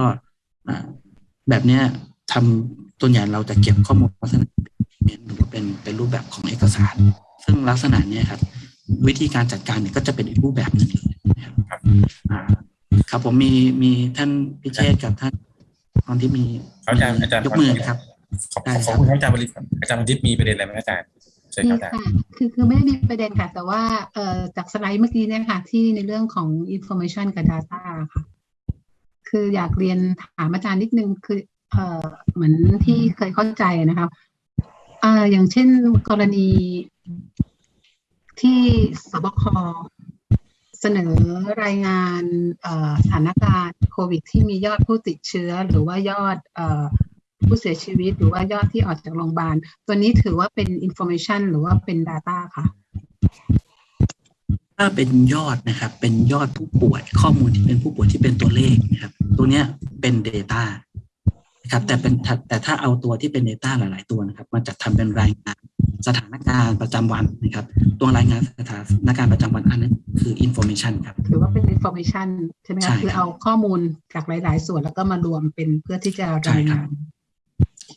แบบเนี้ยทำตัวใหญ่เราจะเก็บข้อมูลลักษณะเป็นหรือว่าเป็นเป็นรูปแบบของเอกสาร ซึ่งลักษณะเนี้ยครับ วิธีการจัดการเนี่ยก็จะเป็นอีกรูปแบบหนึ่งเลยครับครับผมมีมีท่านพิเชษกับท่านตอนที่มีอาจารย์อาจารย์ยกมือนะครับขอบขอบคุณอาจารย์บริษัทอาจารย์บริษัทมีประเด็นอะไรไหมอาจารย์เชิญมีครับอาจารย์ค่ะคือคือไม่ได้มีประเด็นค่ะ แต่ว่าเอ่อจากสไลด์เมื่อกี้เนี่ยค่ะที่ในเรื่องของ information กับ data ค่ะ คืออยากเรียนถามอาจารย์นิดนึงคือเอ่อเหมือนที่เคยเข้าใจนะคะเอ่ออย่างเช่นกรณี ที่สบคเสนอรายงานสถานการณ์โควิด ที่มียอดผู้ติดเชื้อ หรือว่ายอดผู้เสียชีวิต หรือว่ายอดที่ออกจากโรงพยาบาล ตัวนี้ถือว่าเป็น information หรือว่าเป็น data ค่ะ ถ้าเป็นยอดนะครับ เป็นยอดผู้ป่วยข้อมูลที่เป็นผู้ป่วยที่เป็นตัวเลขนะครับ ตัวเนี้ยเป็น Data นะครับ แต่เป็นแต่ถ้าเอาตัวที่เป็น Data หลาย ๆ ตัวนะครับ มาจัดทำเป็นรายงาน สถานการณ์ประจำวันนะครับ ตัวรายงานสถานการณ์ประจำวันอันนั้นคือ information ครับถือว่าเป็น information ใช่ไหมใช่คะครับคือเอาข้อมูลจากหลาย ๆ ส่วนแล้วก็มารวมเป็นเพื่อที่จะใช่รายครังาบน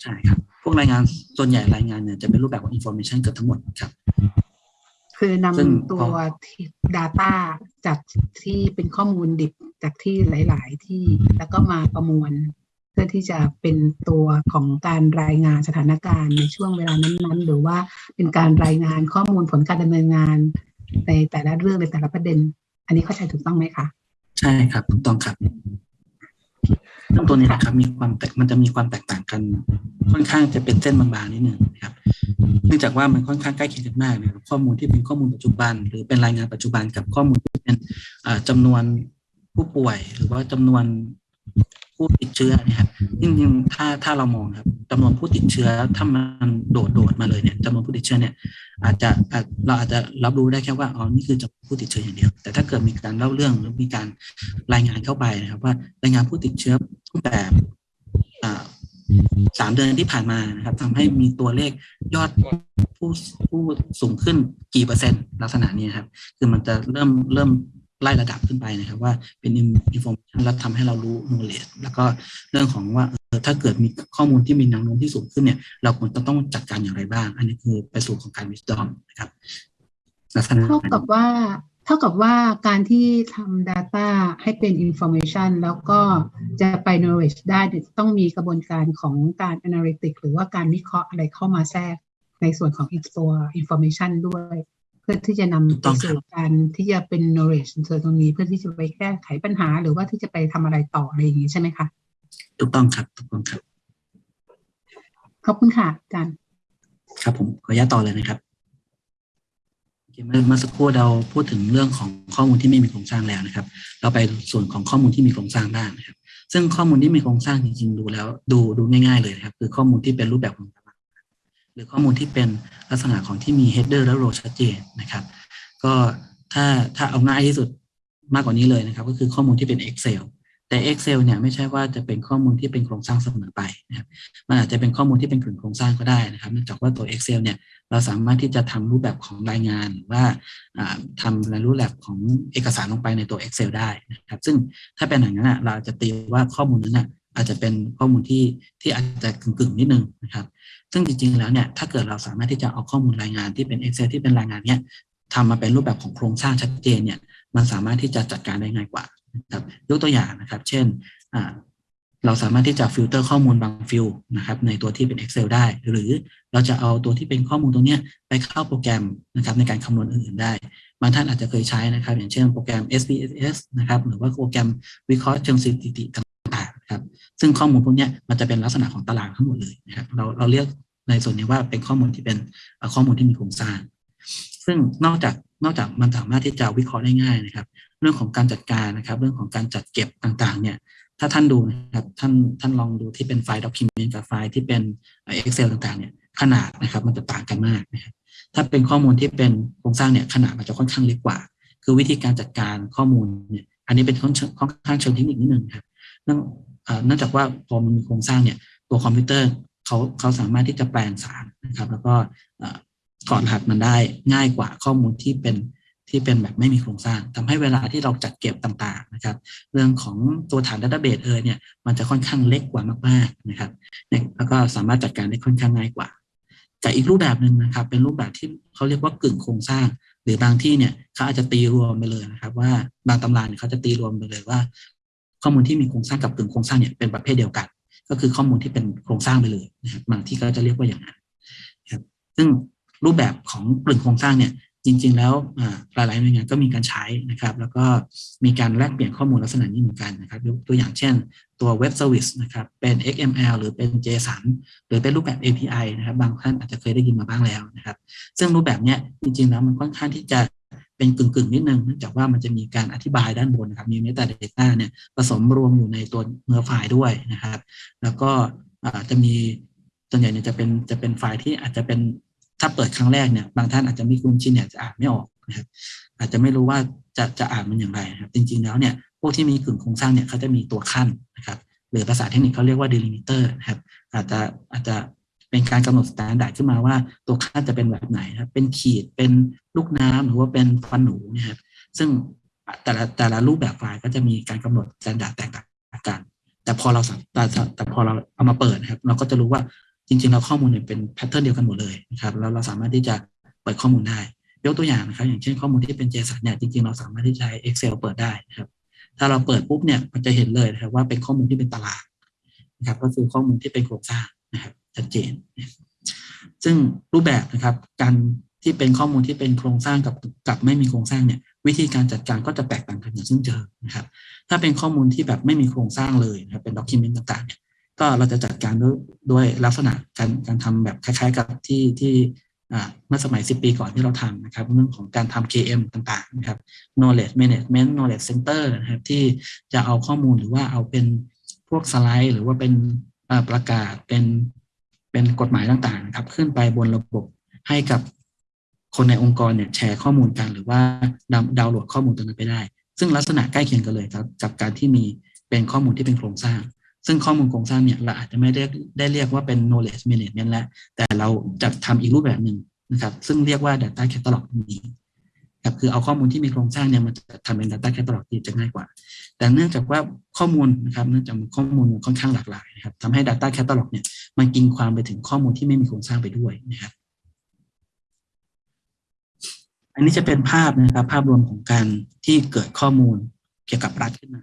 ใช่ครับ พวกรายงานส่วนใหญ่รายงานเนี่ยจะเป็นรูปแบบของ information เกือบทั้งหมดครับคือนำซึ่งตัวที่ data จากที่เป็นข้อมูลดิบจากที่หลาย ๆ ที่แล้วก็มาประมวล เพื่อที่จะเป็นตัวของการรายงานสถานการณ์ในช่วงเวลานั้นๆ หรือว่าเป็นการรายงานข้อมูลผลการดำเนินงาน ในแต่ละเรื่องในแต่ละประเด็น อันนี้เข้าใจถูกต้องไหมคะใช่ครับถูกต้องครับซึ่งตัวนี้นะครับมีความแตกมันจะมีความแตกต่างกัน ค่อนข้างจะเป็นเส้นบางๆนิดหนึ่งนะครับ เนื่องจากว่ามันค่อนข้างใกล้เคียงกันมากนะครับข้อมูลที่เป็นข้อมูลปัจจุบัน หรือเป็นรายงานปัจจุบันกับข้อมูลที่เป็นอ่าจำานวนผู้ป่วย หรือว่าจำนวน ผู้ติดเชื้อนี่ครับจริงๆถ้าถ้าเรามองครับจำนวนผู้ติดเชื้อถ้ามันโดดโดดมาเลยเนี่ยจำนวนผู้ติดเชื้อเนี่ยอาจจะเราอาจจะรับรู้ได้แค่ว่าอ๋อนี่คือจำนวนผู้ติดเชื้ออย่างเดียว แต่ถ้าเกิดมีการเล่าเรื่องหรือมีการรายงานเข้าไปนะครับ ว่ารายงานผู้ติดเชื้อตั้งแต่สามเดือนที่ผ่านมานะครับทำให้มีตัวเลขยอดผู้ผู้สูงขึ้นกี่เปอร์เซ็นต์ลักษณะนี้ครับ คือมันจะเริ่มเริ่ม ไล่ระดับขึ้นไปนะครับ ว่าเป็นอินโฟมชันแล้วทำให้เรารู้ knowledge แล้วก็เรื่องของว่าถ้าเกิดมีข้อมูลที่มีแนวโน้มที่สูงขึ้นเนี่ย เราควรจะต้องจัดการอย่างไรบ้าง อันนี้คือไปสู่ของการ wisdom นะครับเท่ากับว่าเท่ากับว่าการที่ทำ Data ให้เป็น Information แล้วก็จะไป Knowledge ได้ต้องมีกระบวนการของการ Analytic หรือว่าการวิเคราะห์อะไรเข้ามาแทรกในส่วนของอีกตัว Information ด้วย พื่อที่จะนำไปสู่การที่จะเป็น Knowledge ในส่วนตรงนี้เพื่อที่จะไปแก้ไขปัญหา หรือว่าที่จะไปทำอะไรต่ออะไรอย่างนี้ใช่ไหมคะถูกต้องครับถูกต้องครับขอบคุณค่ะอาจารย์ครับผมขออนุญาตต่อเลยนะครับโอเคเมื่อเมื่อสักครู่เราพูดถึงเรื่องของข้อมูลที่ไม่มีโครงสร้างแล้วนะครับ เราไปส่วนของข้อมูลที่มีโครงสร้างบ้างนะครับ ซึ่งข้อมูลที่มีโครงสร้างจริงๆดูแล้ว ดูดูง่าย ๆเลยนะครับ คือข้อมูลที่เป็นรูปแบบของตาราง หรือข้อมูลที่เป็นลักษณะของที่มี header และ row ชัดเจนนะครับ ก็ถ้าถ้าเอาง่ายที่สุดมากกว่านี้เลยนะครับ ก็คือข้อมูลที่เป็น Excel แต่ Excel เนี่ยไม่ใช่ว่าจะเป็นข้อมูลที่เป็นโครงสร้างเสมอไปนะครับมันอาจจะเป็นข้อมูลที่เป็นกึ่งโครงสร้างก็ได้นะครับเนื่องจากว่าตัว Excel เนี่ยเราสามารถที่จะทำรูปแบบของรายงานหรือว่าทำในรูปแบบของเอกสารลงไปในตัว Excel ได้นะครับ ซึ่งถ้าเป็นอย่างนั้นเราจะตีว่าข้อมูลนั้นนะ อาจจะเป็นข้อมูลที่ที่อาจจะกึ่งๆนิดนึงนะครับ ซึ่งจริงๆแล้วเนี่ยถ้าเกิดเราสามารถที่จะเอาข้อมูลรายงานที่เป็น Excel ที่เป็นรายงานเนี่ยทำมาเป็นรูปแบบของโครงสร้างชัดเจนเนี่ยมันสามารถที่จะจัดการได้ง่ายกว่านะครับยกตัวอย่างนะครับ เช่นเราสามารถที่จะฟิลเตอร์ข้อมูลบาง field นะครับในตัวที่เป็น Excel ได้ หรือเราจะเอาตัวที่เป็นข้อมูลตรงนี้ไปเข้าโปรแกรมนะครับในการคำนวณอื่นๆได้ บางท่านอาจจะเคยใช้นะครับ อย่างเช่นโปรแกรม SPSS นะครับหรือว่าโปรแกรมวิเคราะห์เชิงสถิติ ซึ่งข้อมูลพวกนี้มันจะเป็นลักษณะของตารางทั้งหมดเลยนะครับเราเราเรียกในส่วนนี้ว่าเป็นข้อมูลที่เป็นข้อมูลที่มีโครงสร้าง ซึ่งนอกจากนอกจากมันสามารถที่จะวิเคราะห์ได้ง่ายนะครับ เรื่องของการจัดการนะครับ เรื่องของการจัดเก็บต่างๆ เนี่ย ถ้าท่านดูนะครับท่านท่านลองดูที่เป็นไฟล์ document กับไฟล์ที่เป็น Excel ต่างๆ เนี่ยขนาดนะครับมันจะต่างกันมากนะครับถ้าเป็นข้อมูลที่เป็นโครงสร้างเนี่ยขนาดมันจะค่อนข้างเล็กกว่า คือวิธีการจัดการข้อมูลเนี่ยอันนี้เป็นค่อนค่อนข้างเชิงเทคนิคนิดนึงครับ เนื่องจากว่าพอมันมีโครงสร้างเนี่ยตัวคอมพิวเตอร์เขาเขาสามารถที่จะแปลงสารนะครับ แล้วก็ถอดรหัสมันได้ง่ายกว่าข้อมูลที่เป็นที่เป็นแบบไม่มีโครงสร้างทำให้เวลาที่เราจัดเก็บต่างๆนะครับ เรื่องของตัวฐาน database เอยเนี่ยมันจะค่อนข้างเล็กกว่ามากๆนะครับแล้วก็สามารถจัดการได้ค่อนข้างง่ายกว่าแต่อีกรูปแบบหนึ่งนะครับ เป็นรูปแบบที่เขาเรียกว่ากึ่งโครงสร้าง หรือบางที่เนี่ยเขาอาจจะตีรวมไปเลยนะครับ ว่าบางตำราเนี่ยเขาจะตีรวมไปเลยว่า ข้อมูลที่มีโครงสร้างกับกึ่งโครงสร้างเนี่ยเป็นประเภทเดียวกัน ก็คือข้อมูลที่เป็นโครงสร้างไปเลยนะครับบางที่ก็จะเรียกว่าอย่างนั้นครับซึ่งรูปแบบของกึ่งโครงสร้างเนี่ยจริง ๆ แล้วหลายๆหน่วยงานก็มีการใช้นะครับ แล้วก็มีการแลกเปลี่ยนข้อมูลลักษณะนี้เหมือนกันนะครับตัวอย่างเช่นตัวเว็บเซอร์วิสนะครับเป็น XML หรือเป็น JSON หรือเป็นรูปแบบ API นะครับ บางท่านอาจจะเคยได้ยินมาบ้างแล้วนะครับ ซึ่งรูปแบบเนี้จริง ๆ แล้วมันค่อนข้างที่จะ เป็นกึ่งๆ นิดนึงเนื่องจากว่ามันจะมีการอธิบายด้านบนนะครับมี metadata เนี่ยผสมรวมอยู่ในตัวเนื้อไฟล์ด้วยนะครับ แล้วก็จะมีส่วนใหญ่เนี่ยจะเป็นจะเป็นไฟล์ที่อาจจะเป็นถ้าเปิดครั้งแรกเนี่ยบางท่านอาจจะไม่คุ้นชินเนี่ยจะอ่านไม่ออกนะครับ อาจจะไม่รู้ว่าจะจะอ่านมันอย่างไรนะครับ จริงๆแล้วเนี่ยพวกที่มีกึ่งโครงสร้างเนี่ยเขาจะมีตัวคั่นนะครับหรือภาษาเทคนิคเขาเรียกว่า delimiter นะครับอาจจะอาจจะ เป็นการกำหนด standard ขึ้นมาว่าตัวคั่นจะเป็นแบบไหนครับ เป็นขีดเป็นลูกน้ำหรือว่าเป็นฟันหนูนะครับ ซึ่งแต่ละแต่ละรูปแบบไฟล์ก็จะมีการกำหนด standard แตกต่างกัน แต่พอเราแต่แต่พอเราเอามาเปิดนะครับ เราก็จะรู้ว่าจริงๆแล้วข้อมูลเนี่ยเป็นแพทเทิร์นเดียวกันหมดเลยนะครับแล้วเราสามารถที่จะเปิดข้อมูลได้ ยกตัวอย่างนะครับ อย่างเช่นข้อมูลที่เป็น JSON เนี่ยจริงๆเราสามารถที่จะใช้ Excel เปิดได้นะครับ ถ้าเราเปิดปุ๊บเนี่ยมันจะเห็นเลยนะครับว่าเป็นข้อมูลที่เป็นตารางนะครับ ก็คือข้อมูลที่เป็นโครงสร้างนะครับ ชัดเจน ซึ่งรูปแบบนะครับ การที่เป็นข้อมูลที่เป็นโครงสร้างกับกับไม่มีโครงสร้างเนี่ยวิธีการจัดการก็จะแตกต่างกันอย่างซึ่งเจอนะครับ ถ้าเป็นข้อมูลที่แบบไม่มีโครงสร้างเลยนะครับเป็นด็อกิเมนต์ต่างๆเนี่ยก็เราจะจัดการด้วยด้วยลักษณะการการทำแบบคล้าย ๆ กับที่ที่อ่าเมื่อสมัย 10 ปีก่อนที่เราทำนะครับ เรื่องของการทำ KM ต่างๆนะครับ knowledge management knowledge center นะครับที่จะเอาข้อมูลหรือว่าเอาเป็นพวกสไลด์ หรือว่าเป็นประกาศเป็น เป็นกฎหมายต่างๆครับ ขึ้นไปบนระบบให้กับคนในองค์กรเนี่ยแชร์ข้อมูลกัน หรือว่าดาวดาวน์โหลดข้อมูลตรงนั้นไปได้ ซึ่งลักษณะใกล้เคียงกันเลยครับ กับการที่มีเป็นข้อมูลที่เป็นโครงสร้าง ซึ่งข้อมูลโครงสร้างเนี่ยเราอาจจะไม่ได้ได้เรียกว่าเป็น knowledge management แล้วแต่เราจะทำอีกรูปแบบหนึ่งนะครับ ซึ่งเรียกว่า data catalog นี้ ครับคือเอาข้อมูลที่มีโครงสร้างเนี่ยมันจะทำเป็น data catalog ที่จะง่ายกว่า แต่เนื่องจากว่าข้อมูลนะครับเนื่องจากข้อมูลค่อนข้างหลากหลายนะครับทำให้ data catalog เนี่ยมันกินความไปถึงข้อมูลที่ไม่มีโครงสร้างไปด้วยนะครับอันนี้จะเป็นภาพนะครับภาพรวมของการที่เกิดข้อมูลเกี่ยวกับรัฐขึ้นมา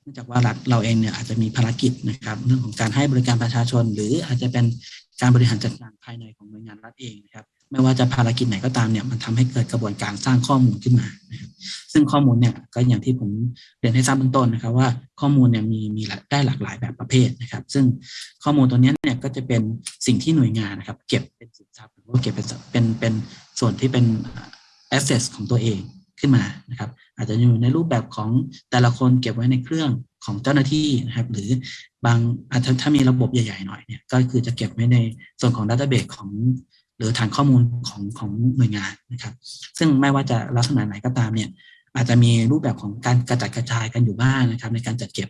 เนื่องจากว่ารัฐเราเองเนี่ยอาจจะมีภารกิจนะครับ เรื่องของการให้บริการประชาชน หรืออาจจะเป็นการบริหารจัดการภายในของหน่วยงานรัฐเองนะครับ ไม่ว่าจะภารกิจไหนก็ตามเนี่ยมันทำให้เกิดกระบวนการสร้างข้อมูลขึ้นมานะครับซึ่งข้อมูลเนี่ยก็อย่างที่ผมเรียนให้ทราบเบื้องต้นนะครับ ว่าข้อมูลเนี่ยมีมีได้หลากหลายแบบประเภทนะครับ ซึ่งข้อมูลตัวนี้เนี่ยก็จะเป็นสิ่งที่หน่วยงานนะครับ เก็บเป็นสินทรัพย์หรือว่าเก็บเป็นเป็นเป็นส่วนที่เป็น assets ของตัวเองขึ้นมานะครับ อาจจะอยู่ในรูปแบบของแต่ละคนเก็บไว้ในเครื่องของเจ้าหน้าที่นะครับ หรือบางอาจจะถ้ามีระบบใหญ่ๆหน่อยเนี่ยก็คือจะเก็บไว้ในส่วนของดัตเตอร์เบสของ หรือฐานข้อมูลของของหน่วยงานนะครับ ซึ่งไม่ว่าจะลักษณะไหนก็ตามเนี่ยอาจจะมีรูปแบบของการกระจัดกระจายกันอยู่บ้างนะครับ ในการจัดเก็บ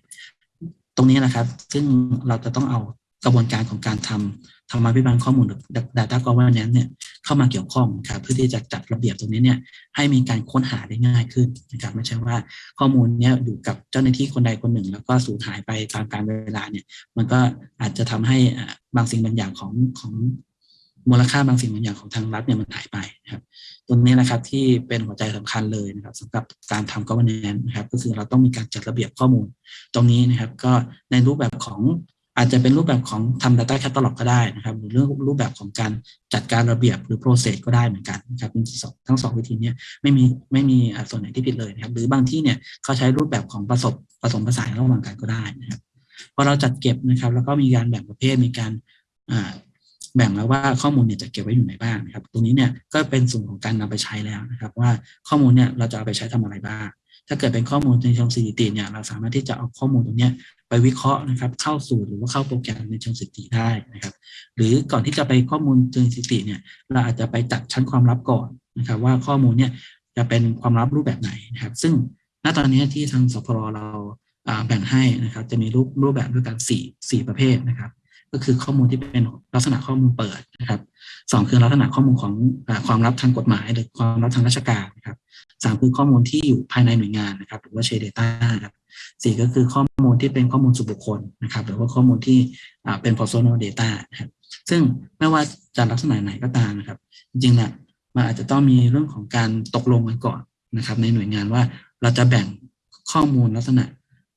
ตรงนี้นะครับ ซึ่งเราจะต้องเอากระบวนการของการทำธรรมาภิบาลข้อมูลหรือ data governance เนี่ยเข้ามาเกี่ยวข้องครับเพื่อที่จะจัดระเบียบตรงนี้เนี่ยให้มีการค้นหาได้ง่ายขึ้นนะครับไม่ใช่ว่าข้อมูลเนี้ยอยู่กับเจ้าหน้าที่คนใดคนหนึ่ง แล้วก็สูญหายไปตามการเวลาเนี่ยมันก็อาจจะทำให้บางสิ่งบางอย่างของของ มูลค่าบางสิ่งบางอย่างของทางรัฐเนี่ยมันหายไปนะครับตรงนี้นะครับที่เป็นหัวใจสำคัญเลยนะครับสำหรับการทำ governance นะครับ ก็คือเราต้องมีการจัดระเบียบข้อมูล ตรงนี้นะครับก็ในรูปแบบของอาจจะเป็นรูปแบบของทำ data catalog ก็ได้นะครับ หรือเรื่องรูปแบบของการจัดการระเบียบหรือ process ก็ได้เหมือนกันนะครับทั้งสองวิธีเนี้ไม่มีไม่มีส่วนไหนที่ผิดเลยนะครับ หรือบางที่เนี่ยเขาใช้รูปแบบของผสมผสมผสานระหว่างกันก็ได้นะครับพอเราจัดเก็บนะครับ แล้วก็มีการแบ่งประเภทมีการอ่า แบ่งแล้วว่าข้อมูลเนี่ยจะเก็บไว้อยู่ไหนบ้างนะครับ ตรงนี้เนี่ยก็เป็นส่วนของการนำไปใช้แล้วนะครับ ว่าข้อมูลเนี่ยเราจะเอาไปใช้ทำอะไรบ้าง ถ้าเกิดเป็นข้อมูลในเชิงสถิติเนี่ยเราสามารถที่จะเอาข้อมูลตรงนี้ไปวิเคราะห์นะครับ เข้าสู่หรือว่าเข้าโปรแกรมในเชิงสถิติได้นะครับ หรือก่อนที่จะไปข้อมูลเชิงสถิติเนี่ยเราอาจจะไปจัดชั้นความลับก่อนนะครับ ว่าข้อมูลเนี่ยจะเป็นความลับรูปแบบไหนนะครับ ซึ่งณตอนนี้ที่ทางสพรเราอ่าแบ่งให้นะครับ จะมีรูปรูปแบบด้วยกันสี่สี่ประเภทนะครับ ก็คือข้อมูลที่เป็นลักษณะข้อมูลเปิดนะครับสองคือลักษณะข้อมูลของอความลับทางกฎหมาย หรือความลับทางราชการนะครับสามคือข้อมูลที่อยู่ภายในหน่วยงานนะครับ หรือว่า Share Data ครับสี่ก็คือข้อมูลที่เป็นข้อมูลส่วนบุคคลนะครับ หรือว่าข้อมูลที่เป็น personal data นะครับซึ่งไม่ว่าจะลักษณะไหนก็ตามนะครับ จริงๆนี่ยมันอาจจะต้องมีเรื่องของการตกลงกันก่อนนะครับ ในหน่วยงานว่าเราจะแบ่งข้อมูลลักษณะ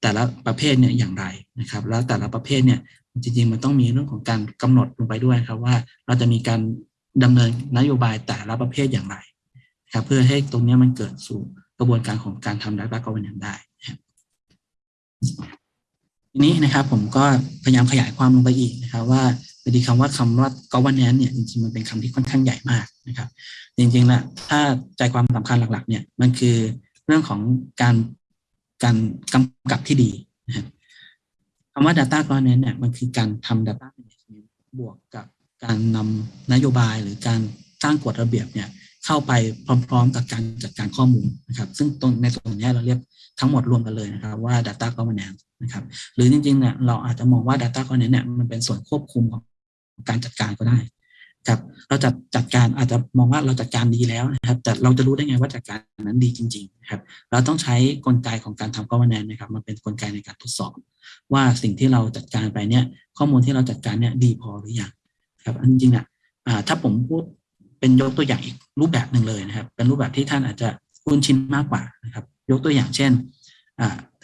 แต่ละประเภทเนี่ยอย่างไรนะครับ แล้วแต่ละประเภทเนี่ย จริงๆ มันต้องมีเรื่องของการกำหนดลงไปด้วยครับว่าเราจะมีการดำเนินนโยบายแต่ละประเภทอย่างไรนะครับเพื่อให้ตรงนี้มันเกิดสู่กระบวนการของการทำ data governance ได้ทีนี้นะครับผมก็พยายามขยายความลงไปอีกนะครับ ว่าพอดีคำว่าคำว่า governance เนี่ยจริงๆมันเป็นคำที่ค่อนข้างใหญ่มากนะครับ จริงๆแล้วถ้าใจความสำคัญหลัก ๆ เนี่ยมันคือเรื่องของการการกำกับที่ดีนะครับ คำว่า data governance เนี่ยมันคือการทำ data management บวกกับการนำนโยบายหรือการสร้างกฎระเบียบเนี่ยเข้าไปพร้อม ๆ กับการจัดการข้อมูลนะครับ ซึ่งตรงในส่วนนี้เราเรียกทั้งหมดรวมกันเลยนะครับว่า data governance นะครับหรือจริงๆเนี่ยเราอาจจะมองว่า data governance เนี่ยมันเป็นส่วนควบคุมของการจัดการก็ได้ ครับเราจะจัดการอาจจะมองว่าเราจัดการดีแล้วนะครับ แต่เราจะรู้ได้ไงว่าจัดการนั้นดีจริงๆครับ เราต้องใช้กลไกของการทำ governance นะครับมาเป็นกลไกในการทดสอบ ว่าสิ่งที่เราจัดการไปเนี่ย ข้อมูลที่เราจัดการเนี่ยดีพอหรือยังครับอันจริงๆอะอ่าถ้าผมพูดเป็นยกตัวอย่างอีกรูปแบบหนึ่งเลยนะครับ เป็นรูปแบบที่ท่านอาจจะคุ้นชินมากกว่านะครับ ยกตัวอย่างเช่น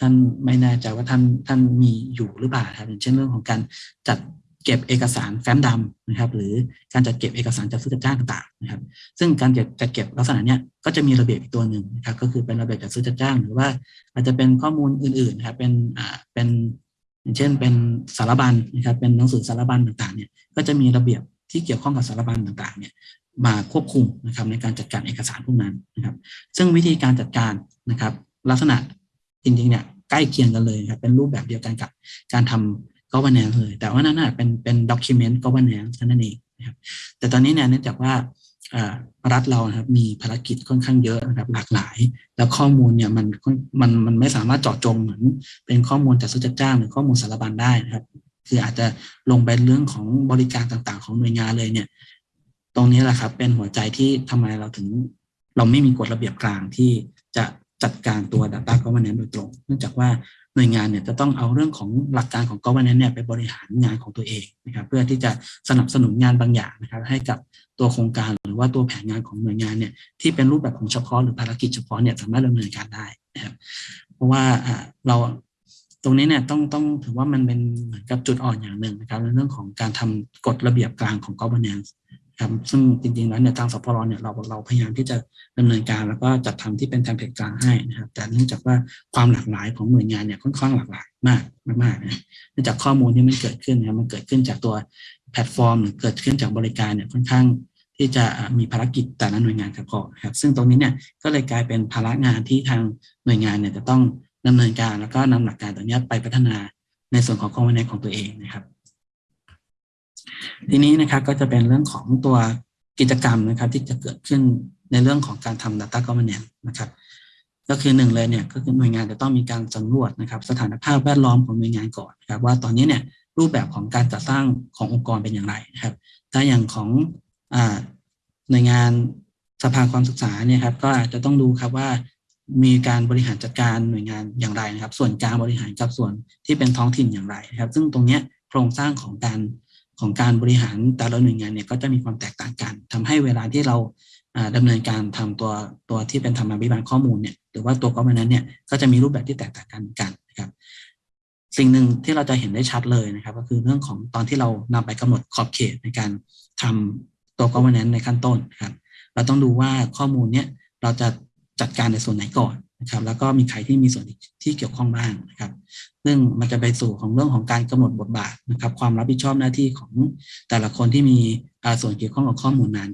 ท่านไม่แน่ใจว่าท่านท่านมีอยู่หรือเปล่าครับอย่างเช่นเรื่องของการจัด เก็บเอกสารแฟ้มดำนะครับ หรือการจัดเก็บเอกสารจัดซื้อจัดจ้างต่างๆนะครับ ซึ่งการจัดเก็บลักษณะเนี้ยก็จะมีระเบียบอีกตัวหนึ่งนะครับ ก็คือเป็นระเบียบจัดซื้อจัดจ้าง หรือว่าอาจจะเป็นข้อมูลอื่นๆนะครับเป็นอ่าเป็นอย่างเช่นเป็นสารบัญนะครับ เป็นหนังสือสารบัญต่างๆเนี่ยก็จะมีระเบียบที่เกี่ยวข้องกับสารบัญต่างๆเนี่ยมาควบคุมนะครับในการจัดการเอกสารพวกนั้นนะครับ ซึ่งวิธีการจัดการนะครับ ลักษณะจริงๆเนี่ยใกล้เคียงกันเลยครับเป็นรูปแบบเดียวกันกับการทำ governance เลย แต่ว่านั่นน่ะเป็นเป็น document governance เท่านั้นเองนะครับ แต่ตอนนี้เนี่ยเนื่องจากว่ารัฐเรานะครับมีภารกิจค่อนข้างเยอะนะครับหลากหลาย แล้วข้อมูลเนี่ยมันมันมันไม่สามารถเจาะจงเหมือนเป็นข้อมูลจัดซื้อจัดจ้างหรือข้อมูลสารบัญได้นะครับ คืออาจจะลงไปเรื่องของบริการต่างๆ ของหน่วยงานเลยเนี่ย ตรงนี้แหละครับเป็นหัวใจที่ทำไมเราถึง เราไม่มีกฎระเบียบกลางที่จะจัดการตัว Data Governance โดยตรง เนื่องจากว่า หน่วยงานเนี่ยจะต้องเอาเรื่องของหลักการของ Governance เนี่ยไปบริหารงานของตัวเองนะครับเพื่อที่จะสนับสนุนงานบางอย่างนะครับให้กับตัวโครงการหรือว่าตัวแผนงานของหน่วยงานเนี่ยที่เป็นรูปแบบของเฉพาะหรือภารกิจเฉพาะเนี่ยสามารถดำเนินการได้นะครับเพราะว่าเราตรงนี้เนี่ยต้องต้องถือว่ามันเป็นเหมือนกับจุดอ่อนอย่างหนึ่งนะครับในเรื่องของการทำกฎระเบียบกลางของ governance ครับซึ่งจริงๆแล้วเนี่ยทางสพรเนี่ยเราเราพยายามที่จะดำเนินการแล้วก็จัดทำที่เป็น template กลางให้นะครับแต่เนื่องจากว่าความหลากหลายของหน่วยงานเนี่ยค่อนข้างหลากหลายมากมากๆนะเนื่องจากข้อมูลที่มันเกิดขึ้นนะครับมันเกิดขึ้นจากตัวแพลตฟอร์ม หรือเกิดขึ้นจากบริการเนี่ยค่อนข้างที่จะมีภารกิจแต่ละหน่วยงานเฉพาะครับ ซึ่งตรงนี้เนี่ยก็เลยกลายเป็นภาระงานที่ทางหน่วยงานเนี่ยจะต้องดำเนินการแล้วก็นำหลักการตัวเนี้ไปพัฒนาในส่วนของคอมมานของตัวเองนะครับ ทีนี้นะครับก็จะเป็นเรื่องของตัวกิจกรรมนะครับที่จะเกิดขึ้นในเรื่องของการทำ Data Governance นะครับก็คือหนึ่งเลยเนี่ยก็คือหน่วยงานจะต้องมีการสำรวจนะครับ สถานภาพแวดล้อมของหน่วยงานก่อนนะครับ ว่าตอนนี้เนี่ยรูปแบบของการจัดสร้างขององค์กรเป็นอย่างไรนะครับ ถ้าอย่างของหน่วยงานสภาความศึกษาเนี่ยครับก็อาจจะต้องดูครับว่ามีการบริหารจัดการหน่วยงานอย่างไรนะครับ ส่วนกลางบริหารกับส่วนที่เป็นท้องถิ่นอย่างไรนะครับ ซึ่งตรงเนี้ยโครงสร้างของการ ของการบริหารแต่ละหน่วยงานเนี่ยก็จะมีความแตกต่างกันทำให้เวลาที่เราอ่าดำเนินการทำตัวตัวที่เป็นธรรมาภิบาลข้อมูลเนี่ยหรือว่าตัวก o อ e r n a n c e เนี่ยก็จะมีรูปแบบที่แตกต่างกันเหมือนกันนะครับสิ่งหนึ่งที่เราจะเห็นได้ชัดเลยนะครับ ก็คือเรื่องของตอนที่เรานำไปกำหนดขอบเขตในการทำตัว governance ในขั้นต้นนะครับ เราต้องดูว่าข้อมูลเนี้ยเราจะจัดการในส่วนไหนก่อน นะครับ แล้วก็มีใครที่มีส่วนที่เกี่ยวข้องบ้างนะครับ ซึ่งมันจะไปสู่ของเรื่องของการกำหนดบทบาทนะครับ ความรับผิดชอบหน้าที่ของแต่ละคนที่มีส่วนเกี่ยวข้องกับข้อมูลนั้น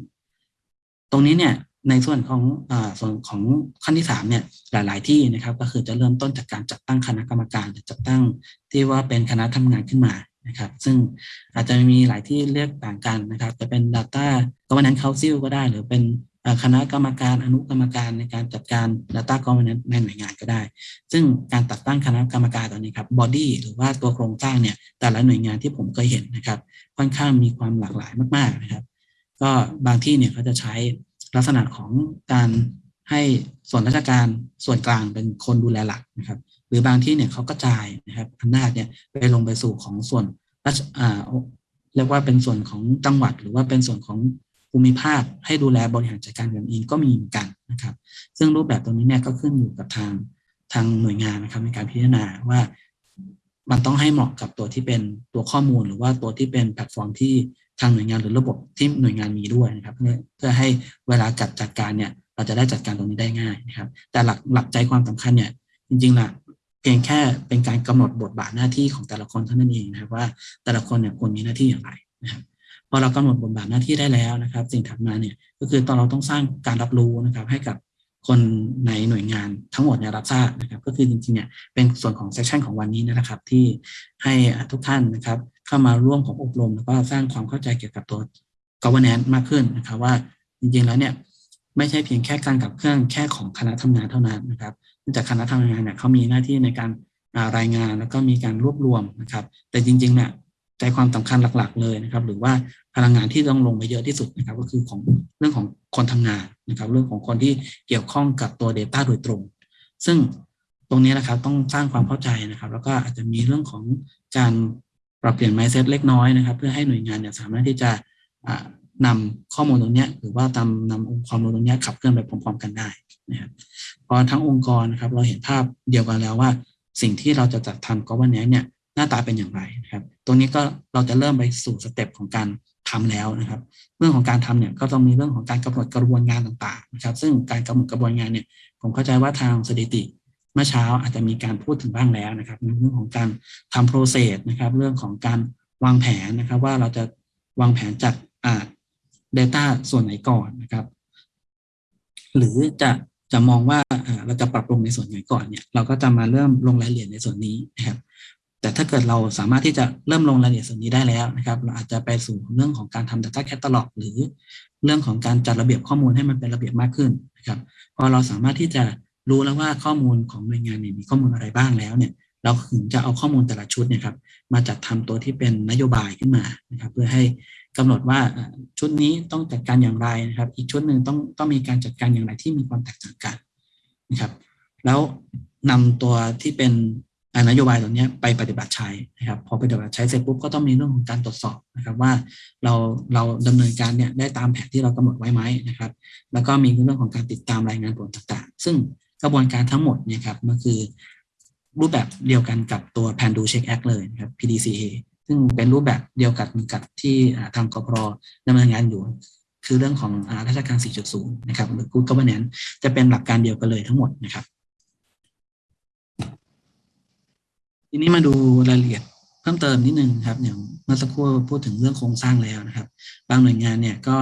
ตรงนี้เนี่ยในส่วนของอส่วนของขั้นที่สามเนี่ยหลาย ๆ ที่นะครับก็คือจะเริ่มต้นจากการจัดตั้งคณะกรรมการจัดตั้งที่ว่าเป็นคณะทำงานขึ้นมานะครับ ซึ่งอาจจะมีหลายที่เรียกต่างกันนะครับ จะเป็น Data Governance Council ก็ได้ หรือเป็น คณะกรรมการอนุกรรมการในการจัดการ Data Governance ในหน่วยงานก็ได้ ซึ่งการตัดตั้งคณะกรรมการตอนนี้ครับ body หรือว่าตัวโครงสร้างเนี่ยแต่ละหน่วยงานที่ผมเคยเห็นนะครับ ค่อนข้างมีความหลากหลายมาก ๆนะครับ ก็บางที่เนี่ยเขาจะใช้ลักษณะของการให้ส่วนราชการส่วนกลางเป็นคนดูแลหลักนะครับ หรือบางที่เนี่ยเขากระจายนะครับอำนาจเนี่ยไปลงไปสู่ของส่วนราชอ่าเรียกว่าเป็นส่วนของจังหวัด หรือว่าเป็นส่วนของ ภูมิภาคให้ดูแลบริหารจัดการกันเองก็มีเหมือนกันนะครับ ซึ่งรูปแบบตรงนี้เนี่ยก็ขึ้นอยู่กับทางทางหน่วยงานนะครับในการพิจารณาว่ามันต้องให้เหมาะกับตัวที่เป็นตัวข้อมูลหรือว่าตัวที่เป็นแพลตฟอร์มที่ทางหน่วยงานหรือระบบที่หน่วยงานมีด้วยนะครับเพื่อให้เวลาจัดจัดการเนี่ยเราจะได้จัดการตรงนี้ได้ง่ายนะครับ แต่หลักหลักใจความสำคัญเนี่ยจริงๆล่ะเพียงแค่เป็นการกำหนดบทบาทหน้าที่ของแต่ละคนเท่านั้นเองนะครับว่าแต่ละคนเนี่ยควรมีหน้าที่อย่างไรนะครับ อเรากำหนดบทบาทหน้าที่ได้แล้วนะครับ สิ่งถัดมาเนี่ยก็คือตอนเราต้องสร้างการรับรู้นะครับให้กับคนในหน่วยงานทั้งหมดเนี่ยรับทราบนะครับ ก็คือจริงๆเนี่ยเป็นส่วนของเซสชันของวันนี้นะครับ ที่ให้ทุกท่านนะครับ เข้ามาร่วมของอบรม แล้วก็สร้างความเข้าใจเกี่ยวกับตัว governance มากขึ้นนะครับ ว่าจริงๆแล้วเนี่ยไม่ใช่เพียงแค่การกับเครื่องแค่ของคณะทำงานเท่านั้นนะครับเนื่องจากคณะทำงานเนี่ยเขามีหน้าที่ในการรายงานแล้วก็มีการรวบรวมนะครับ แต่จริงๆเนี่ยใจความสำคัญหลัก ๆ เลยนะครับ หรือว่า พลังงานที่ต้องลงไปเยอะที่สุดนะครับ ก็คือของเรื่องของคนทำงานนะครับ เรื่องของคนที่เกี่ยวข้องกับตัว Data โดยตรง ซึ่งตรงนี้นะครับต้องสร้างความเข้าใจนะครับ แล้วก็อาจจะมีเรื่องของการปรับเปลี่ยน mindset เล็กน้อยนะครับ เพื่อให้หน่วยงานเนี่ยสามารถที่จะนำข้อมูลตรงนี้หรือว่าตามนำองค์ความรู้ตรงนี้ขับเคลื่อนไปพร้อมๆกันได้นะครับพอทั้งองค์กรนะครับ เราเห็นภาพเดียวกันแล้วว่า สิ่งที่เราจะจัดทำก็วันนี้เนี่ยหน้าตาเป็นอย่างไรนะครับ ตรงนี้ก็เราจะเริ่มไปสู่ step ของการ ทำแล้วนะครับ เรื่องของการทำเนี่ยก็ต้องมีเรื่องของการกำหนดกระบวนการต่างๆนะครับ ซึ่งการกำหนดกระบวนการเนี่ยผมเข้าใจว่าทางสถิติเมื่อเช้าอาจจะมีการพูดถึงบ้างแล้วนะครับเรื่องของการทำโปรเซสนะครับ เรื่องของการวางแผนนะครับ ว่าเราจะวางแผนจัดอ่า Data ส่วนไหนก่อนนะครับ หรือจะจะมองว่าอ่าเราจะปรับปรุงในส่วนไหนก่อนเนี่ย เราก็จะมาเริ่มลงรายละเอียดในส่วนนี้นะครับ แต่ถ้าเกิดเราสามารถที่จะเริ่มลงรายละเอียดส่วนนี้ได้แล้วนะครับ เราอาจจะไปสู่เรื่องของการทำ Data Catalog หรือเรื่องของการจัดระเบียบข้อมูลให้มันเป็นระเบียบมากขึ้นนะครับ พอเราสามารถที่จะรู้แล้วว่าข้อมูลของหน่วยงานเนี่ยมีข้อมูลอะไรบ้างแล้วเนี่ย เราถึงจะเอาข้อมูลแต่ละชุดเนี่ยครับมาจัดทำตัวที่เป็นนโยบายขึ้นมานะครับ เพื่อให้กำหนดว่าชุดนี้ต้องจัดการอย่างไรนะครับ อีกชุดหนึ่งต้องต้องมีการจัดการอย่างไรที่มีความแตกต่างกันนะครับ แล้วนำตัวที่เป็น นโยบายตัวนี้ไปปฏิบัติใช้นะครับพอปฏิบัติใช้เสร็จปุ๊บก็ต้องมีเรื่องของการตรวจสอบนะครับว่าเราเราดำเนินการเนี่ยได้ตามแผนที่เรากำหนดไว้ไหมนะครับ แล้วก็มีเรื่องของการติดตามรายงานผลต่างๆ ซึ่งกระบวนการทั้งหมดเนี่ยครับมันคือรูปแบบเดียวกันกับตัว Plan Do Check Act เลยนะครับ PDCA ซึ่งเป็นรูปแบบเดียวกันกับที่ทางกพรดำเนินงานอยู่ คือเรื่องของอาราชการ 4.0 นะครับหรือ Good Governance จะเป็นหลักการเดียวกันเลยทั้งหมดนะครับ ทีนี้มาดูรายละเอียดเพิ่มเติมนิดนึงครับอย่างเมื่อสักครู่พูดถึงเรื่องโครงสร้างแล้วนะครับ บางหน่วยงานเนี่ยก็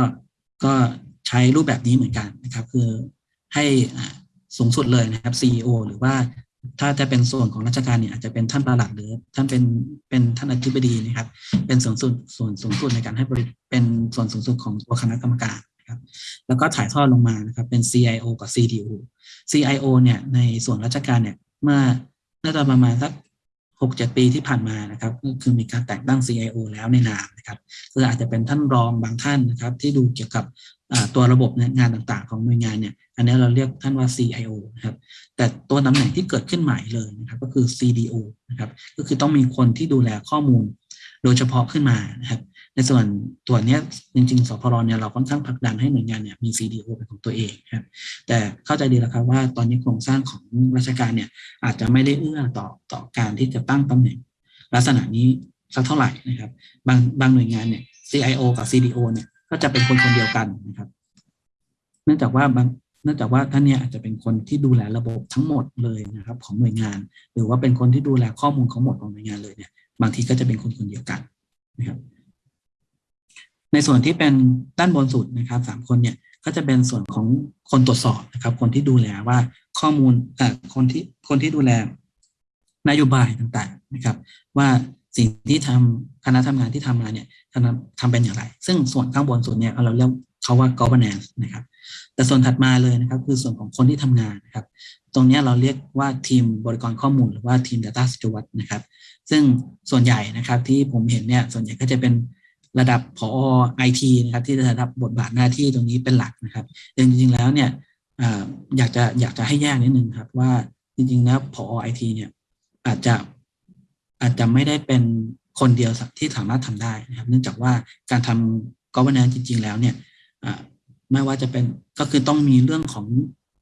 ก็ใช้รูปแบบนี้เหมือนกันนะครับ คือให้สูงสุดเลยนะครับ CEO หรือว่าถ้าจะเป็นส่วนของราชการเนี่ยอาจจะเป็นท่านประหลัดหรือท่านเป็นเป็นท่านอธิบดีนะครับ เป็นส่วนสุดส่วนสูงสุดในการให้บริเป็นส่วนสูงสุดของตัวคณะกรรมการนะครับ แล้วก็ถ่ายทอดลงมานะครับ เป็น CIO กับ CDO CIO เนี่ยในส่วนราชการเนี่ยเมื่อน่าจะประมาณสัก 6-7 ปีที่ผ่านมานะครับก็คือมีการแต่งตั้ง CIO แล้วในนามนะครับคืออาจจะเป็นท่านรองบางท่านนะครับที่ดูเกี่ยวกับตัวระบบงานต่างๆ ของหน่วยงานเนี่ยอันนี้เราเรียกท่านว่า CIO นะครับแต่ตัวตำแหน่งที่เกิดขึ้นใหม่เลยนะครับก็คือ CDO นะครับก็คือต้องมีคนที่ดูแลข้อมูล โดยเฉพาะขึ้นมานะครับ ในส่วนตัวเนี้ยจริงๆสพรเนี่ยเราค่อนข้างผลักดันให้หน่วยงานเนี่ยมี CDO เป็นของตัวเองครับแต่เข้าใจดีแล้วครับว่าตอนนี้โครงสร้างของราชการเนี่ยอาจจะไม่ได้เอื้อต่อต่อการที่จะตั้งตำแหน่ง ลักษณะนี้สักเท่าไหร่นะครับ บางบางหน่วยงานเนี่ย CIO กับ CDO เนี่ยก็จะเป็นคนคนเดียวกันนะครับ เนื่องจากว่าบางเนื่องจากว่าท่านเนี่ยอาจจะเป็นคนที่ดูแลระบบทั้งหมดเลยนะครับ ของหน่วยงาน หรือว่าเป็นคนที่ดูแลข้อมูลของหมดของหน่วยงานเลยเนี่ยบางทีก็จะเป็นคนคนเดียวกันนะครับ ในส่วนที่เป็นด้านบนสุดนะครับสามคนเนี่ยก็จะเป็นส่วนของคนตรวจสอบนะครับ คนที่ดูแลว่าข้อมูลเอ่อคนที่คนที่ดูแลนโยบายต่างๆนะครับ ว่าสิ่งที่ทำคณะทำงานที่ทำมาเนี่ยทำทำเป็นอย่างไร ซึ่งส่วนข้างบนสุดเนี่ยเราเรียกเขาว่า governance นะครับ แต่ส่วนถัดมาเลยนะครับ คือส่วนของคนที่ทำงานนะครับ ตรงนี้เราเรียกว่าทีมบริกรข้อมูลหรือว่าทีม Data Steward นะครับ ซึ่งส่วนใหญ่นะครับที่ผมเห็นเนี่ยส่วนใหญ่ก็จะเป็น ระดับผอไอทีนะครับที่จะรับบทบาทหน้าที่ตรงนี้เป็นหลักนะครับจริงๆแล้วเนี่ยอยากจะอยากจะให้แยกนิดนึงครับว่าจริงๆแล้วผอไอทีเนี่ยอาจจะอาจจะไม่ได้เป็นคนเดียวที่สามารถทำได้นะครับ เนื่องจากว่าการทำ governance จริง ๆ แล้วเนี่ยไม่ว่าจะเป็นก็คือต้องมีเรื่องของ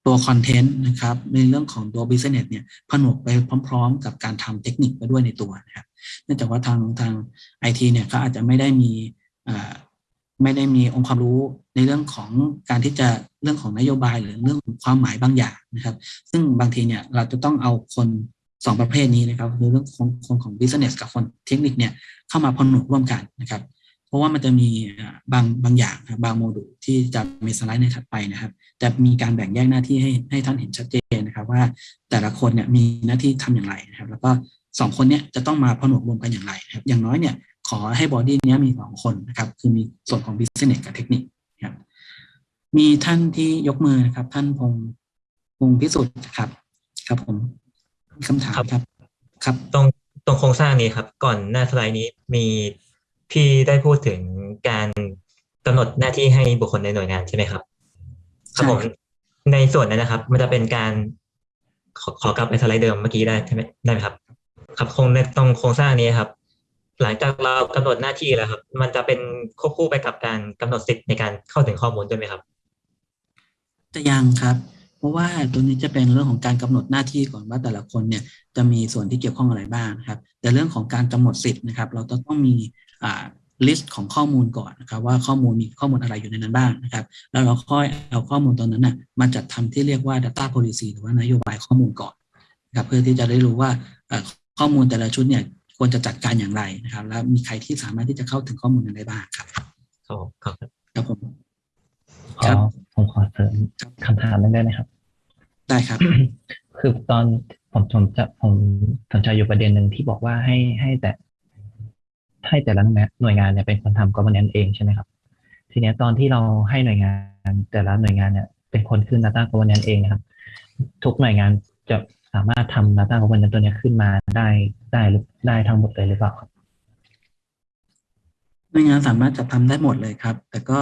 ตัวคอนเทนต์นะครับในเรื่องของตัว business เนี่ยผนวกไปพร้อม ๆ กับการทำเทคนิคไปด้วยในตัวนะครับ เนื่องจากว่าทางทางไอทีเนี่ยเขาอาจจะไม่ได้มีไม่ได้มีองค์ความรู้ในเรื่องของการที่จะเรื่องของนโยบายหรือเรื่องของความหมายบางอย่างนะครับ ซึ่งบางทีเนี่ยเราจะต้องเอาคนสองประเภทนี้นะครับคือเรื่องของคนของ business กับคนเทคนิคเนี่ยเข้ามาผนวกร่วมกันนะครับ เพราะว่ามันจะมีบางบางอย่างบางโมดูลที่จะมีสไลด์ในถัดไปนะครับจะมีการแบ่งแยกหน้าที่ให้ให้ท่านเห็นชัดเจนนะครับ ว่าแต่ละคนเนี่ยมีหน้าที่ทำอย่างไรนะครับ แล้วก็ สองคนเนี่ยจะต้องมาผนวกรวมกันอย่างไรนะครับอย่างน้อยเนี่ยขอให้ body เนี้ยมีสองคนนะครับคือมีส่วนของ business กับเทคนิคนะครับมีท่านที่ยกมือนะครับ ท่านพงษ์พงษ์พิสุทธิ์ครับ ครับผมมีคำถามครับ ครับตรงตรงโครงสร้างนี้ครับ ก่อนหน้าสไลด์นี้มีพี่ได้พูดถึงการกำหนดหน้าที่ให้บุคคลในหน่วยงานใช่ไหมครับครับผมใช่ครับในส่วนนั้นนะครับ มันจะเป็นการขอขอกลับไปสไลด์เดิมเมื่อกี้ได้ใช่ไหมได้ไหมครับ ครับคงในตรงโครงสร้างนี้ครับ หลังจากเรากำหนดหน้าที่แล้วครับ มันจะเป็นควบคู่ไปกับการกำหนดสิทธิ์ในการเข้าถึงข้อมูลด้วยไหมครับ จะยังครับ เพราะว่าตัวนี้จะเป็นเรื่องของการกำหนดหน้าที่ก่อนว่าแต่ละคนเนี่ยจะมีส่วนที่เกี่ยวข้องอะไรบ้างครับ แต่เรื่องของการกำหนดสิทธิ์นะครับ เราต้องต้องมีอ่าลิสต์ของข้อมูลก่อนนะครับว่าข้อมูลมีข้อมูลอะไรอยู่ในนั้นบ้างนะครับ แล้วเราค่อยเอาข้อมูลตรงนั้นน่ะมาจัดทำที่เรียกว่า data policy หรือว่านโยบายข้อมูลก่อนนะครับเพื่อที่จะได้รู้ว่า ข้อมูลแต่ละชุดเนี่ยควรจะจัดการอย่างไรนะครับ แล้วมีใครที่สามารถที่จะเข้าถึงข้อมูลนั้นได้บ้างครับครับผมครับครับผมขอผมขอเสริมคำถามนึงได้ไหมครับ ได้ครับ คือตอนผมผมจะผมสนใจอยู่ประเด็นหนึ่งที่บอกว่าให้ให้แต่ให้แต่ละหน่วยงานเนี่ยเป็นคนทำ governance เองใช่ไหมครับ ทีเนี้ยตอนที่เราให้หน่วยงานแต่ละหน่วยงานเนี่ยเป็นคนขึ้น data governance เองนะครับ ทุกหน่วยงานจะ สามารถทำ data governance ตัวนี้ขึ้นมาได้ได้หรือได้ทั้งหมดเลยหรือเปล่าครับหน่วยงานสามารถจัดทำได้หมดเลยครับ แต่ก็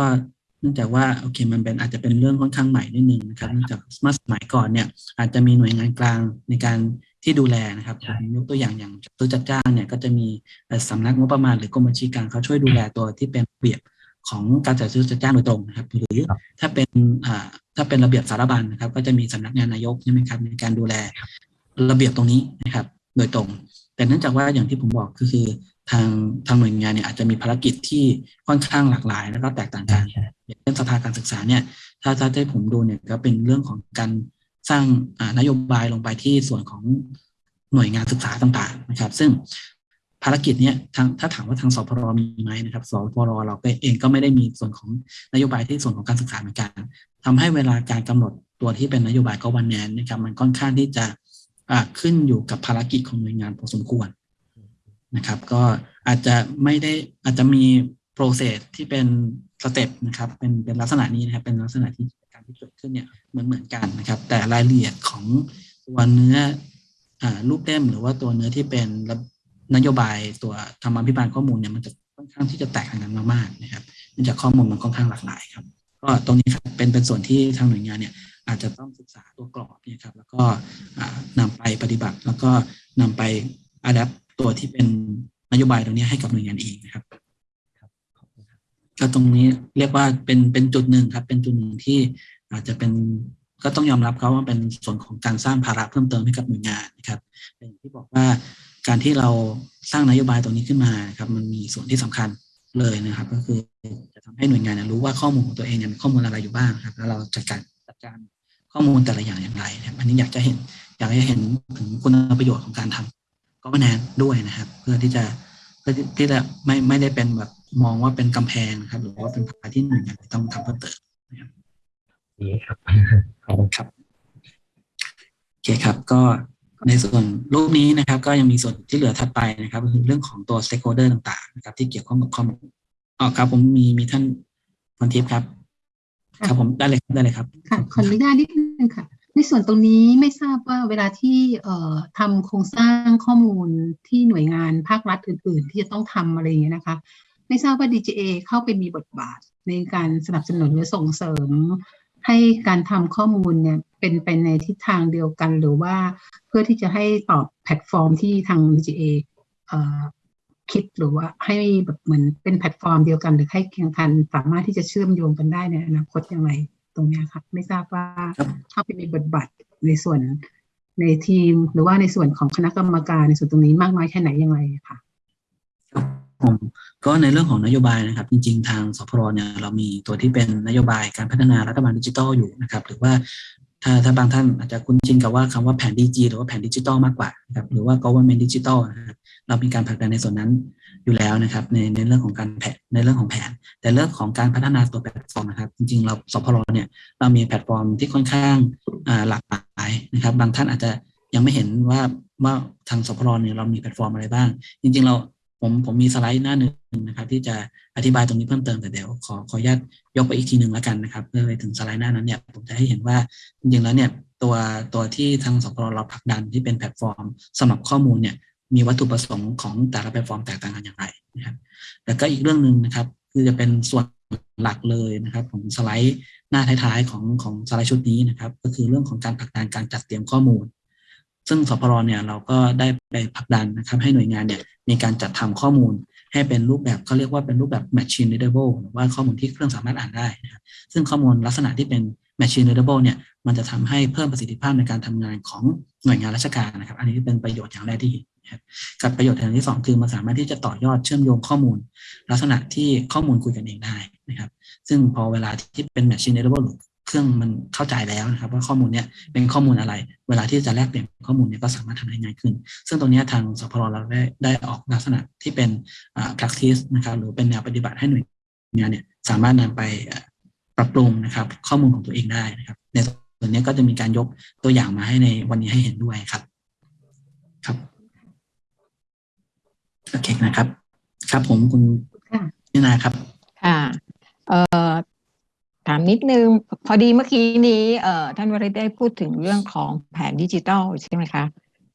เนื่องจากว่าโอเคมันเป็นอาจจะเป็นเรื่องค่อนข้างใหม่นิดนึงนะครับเนื่องจากเมื่อสมัยก่อนเนี่ยอาจจะมีหน่วยงานกลางในการที่ดูแลนะครับยกตัวอย่างอย่างตัวจัดจ้างเนี่ยก็จะมีเอ่อสำนักงบประมาณหรือกรมบัญชีกลางเขาช่วยดูแลตัวที่เป็นเบียบของการจัดซื้อจัดจ้างโดยตรงนะครับ หรือถ้าเป็น ถ้าเป็นระเบียบสารบัญนะครับ ก็จะมีสำนักงานนายกใช่ไหมครับในการดูแลระเบียบตรงนี้นะครับ โดยตรง แต่เนื่องจากว่าอย่างที่ผมบอกก็คือทางทางหน่วยงานเนี่ยอาจจะมีภารกิจที่ค่อนข้างหลากหลาย แล้วก็แตกต่างกันใช่อย่างเช่นสภาการศึกษาเนี่ยถ้าถ้าที่ผมดูเนี่ยก็เป็นเรื่องของการสร้างอ่านโยบายลงไปที่ส่วนของหน่วยงานศึกษาต่างๆนะครับ ซึ่ง ภารกิจเนี่ยทางถ้าถามว่าทางสพรมีไหมนะครับสพรเราเองก็ไม่ได้มีส่วนของนโยบายที่ส่วนของการศึกษาเหมือนกันทำให้เวลาการกำหนดตัวที่เป็นนโยบายก็วันแนนนะครับมันค่อนข้างที่จะขึ้นอยู่กับภารกิจของหน่วยงานพอสมควรนะครับ ก็อาจจะไม่ได้อาจจะมี process ที่เป็นสเต็ปนะครับเป็นเป็นลักษณะนี้นะครับเป็นลักษณะที่การที่เกิดขึ้นเนี่ยเหมือนเหมือนกันนะครับ แต่รายละเอียดของตัวเนื้ออรูปเล่มหรือว่าตัวเนื้อที่เป็น นโยบายตัวธรรมาภิบาลข้อมูลเนี่ยมันจะค่อนข้างที่จะแตกต่างกันมากๆนะครับเนื่องจากข้อมูลมันค่อนข้างหลากหลายครับก็ตรงนี้ครับเป็นเป็นส่วนที่ทางหน่วยงานเนี่ยอาจจะต้องศึกษาตัวกรอบเนี่ยครับแล้วก็อ่านำไปปฏิบัติ แล้วก็นำไปอัดแอปตัวที่เป็นนโยบายตรงนี้ให้กับหน่วยงานเองนะครับขอบคุณครับก็ตรงนี้เรียกว่าเป็นเป็นจุดหนึ่งครับ เป็นจุดหนึ่งที่อาจจะเป็นก็ต้องยอมรับเขาว่าเป็นส่วนของการสร้างภาระเพิ่มเติมให้กับหน่วยงานนะครับแต่อย่างที่บอกว่า การที่เราสร้างนโยบายตรงนี้ขึ้นมานะครับมันมีส่วนที่สำคัญเลยนะครับ ก็คือจะทำให้หน่วยงานเนี่ยรู้ว่าข้อมูลของตัวเองเนี่ยมีข้อมูลอะไรอยู่บ้างครับ แล้วเราจัดการจัดการข้อมูลแต่ละอย่างอย่างไรนะครับอันนี้อยากจะเห็นอยากให้เห็นถึงคุณประโยชน์ของการทำก็แนนด้วยนะครับ เพื่อที่จะเพื่อที่ที่จะไม่ไม่ได้เป็นแบบมองว่าเป็นกำแพงนะครับ หรือว่าเป็นภาระที่หน่วยงานต้องทำเพิ่มเติมดีครับขอบคุณครับโอเคครับก็ ในส่วนรูปนี้นะครับ ก็ยังมีส่วนที่เหลือถัดไปนะครับก็คือเรื่องของตัว stakeholder ต่างๆ นะครับ ที่เกี่ยวข้องกับข้อมูลอ๋อครับ ผมมีมีท่านพรทิพย์ครับ ครับผมได้เลยครับได้เลยครับค่ะขออนุญาตนิดนึงค่ะ ในส่วนตรงนี้ไม่ทราบว่าเวลาที่เอ่อทำโครงสร้างข้อมูลที่หน่วยงานภาครัฐอื่น ๆ ที่จะต้องทำอะไรอย่างเงี้ยนะคะ ไม่ทราบว่า DGA เข้าไปมีบทบาทในการสนับสนุนหรือส่งเสริมให้การทำข้อมูลเนี่ย เป็นไปในทิศทางเดียวกัน หรือว่าเพื่อที่จะให้ตอบแพลตฟอร์มที่ทาง DGA เอ่อคิดหรือว่าให้แบบเหมือนเป็นแพลตฟอร์มเดียวกัน หรือให้แข่งขันสามารถที่จะเชื่อมโยงกันได้ในอนาคตอย่างไรตรงเนี้ยครับไม่ทราบว่าครับเข้าไปมีบทบาทในส่วนในทีม หรือว่าในส่วนของคณะกรรมการในส่วนตรงนี้มากน้อยแค่ไหนอย่างไรค่ะครับผมก็ในเรื่องของนโยบายนะครับ จริง ๆ ทางสพรเนี่ยเรามีตัวที่เป็นนโยบายการพัฒนารัฐบาลดิจิทัลอยู่นะครับ หรือว่า ถ้าถ้าบางท่านอาจจะคุ้นชินกับว่าคำว่าแผนดีจีหรือว่าแผนดิจิทัลมากกว่านะครับหรือว่า government digital นะครับเรามีการผลักดันในส่วนนั้นอยู่แล้วนะครับในในเรื่องของการแผนในเรื่องของแผน แต่เรื่องของการพัฒนาตัวแพลตฟอร์มนะครับ จริงๆเราสพรเนี่ยเรามีแพลตฟอร์มที่ค่อนข้างหลากหลายนะครับ บางท่านอาจจะยังไม่เห็นว่าว่าทางสพรเนี่ยเรามีแพลตฟอร์มอะไรบ้าง จริง ๆ เรา ผมผมมีสไลด์หน้าหนึ่งนะครับ ที่จะอธิบายตรงนี้เพิ่มเติมแต่เดี๋ยวขอขออนุญาตยกไปอีกทีหนึ่งแล้วกันนะครับเพื่อไปถึงสไลด์หน้านั้นเนี่ยผมจะให้เห็นว่าจริงๆแล้วเนี่ยตัวตัวที่ทางสพรเราผลักดันที่เป็นแพลตฟอร์มสำหรับข้อมูลเนี่ยมีวัตถุประสงค์ของแต่ละแพลตฟอร์มแตกต่างกันอย่างไรนะครับแต่ก็อีกเรื่องหนึ่งนะครับ คือจะเป็นส่วนหลักเลยนะครับของสไลด์หน้าท้ายๆของของสไลด์ชุดนี้นะครับ ก็คือเรื่องของการผลักดันการจัดเตรียมข้อมูล ซึ่งสพรเนี่ยเราก็ได้ไปผลักดันนะครับให้หน่วยงานเนี่ยมีการจัดทำข้อมูลให้เป็นรูปแบบเขาเรียกว่าเป็นรูปแบบ machine readable หรือว่าข้อมูลที่เครื่องสามารถอ่านได้นะครับซึ่งข้อมูลลักษณะที่เป็น machine readable เนี่ยมันจะทำให้เพิ่มประสิทธิภาพในการทำงานของหน่วยงานราชการนะครับ อันนี้เป็นประโยชน์อย่างแรกที่เห็นนะครับกับประโยชน์อย่างที่สองคือมันสามารถที่จะต่อยอดเชื่อมโยงข้อมูล ลักษณะที่ข้อมูลคุยกันเองได้นะครับ ซึ่งพอเวลาที่เป็น machine readable เครื่องมันเข้าใจแล้วนะครับว่าข้อมูลเนี่ยเป็นข้อมูลอะไร เวลาที่จะแลกเปลี่ยนข้อมูลเนี่ยก็สามารถทำได้ง่ายขึ้น ซึ่งตรงเนี้ยทางสพรเราได้ได้ออกลักษณะที่เป็นอ่า practice นะครับหรือเป็นแนวปฏิบัติให้หน่วยงานเนี่ยสามารถนำไปอ่าปรับปรุงนะครับ ข้อมูลของตัวเองได้นะครับ ในส่วนนี้ก็จะมีการยกตัวอย่างมาให้ในวันนี้ให้เห็นด้วยครับครับโอเคนะครับ ครับผมคุณค่ะนินาครับค่ะเอ่อ ถามนิดนึง พอดีเมื่อกี้นี้เอ่อท่านวริศได้พูดถึงเรื่องของแผนดิจิทัลใช่ไหมคะ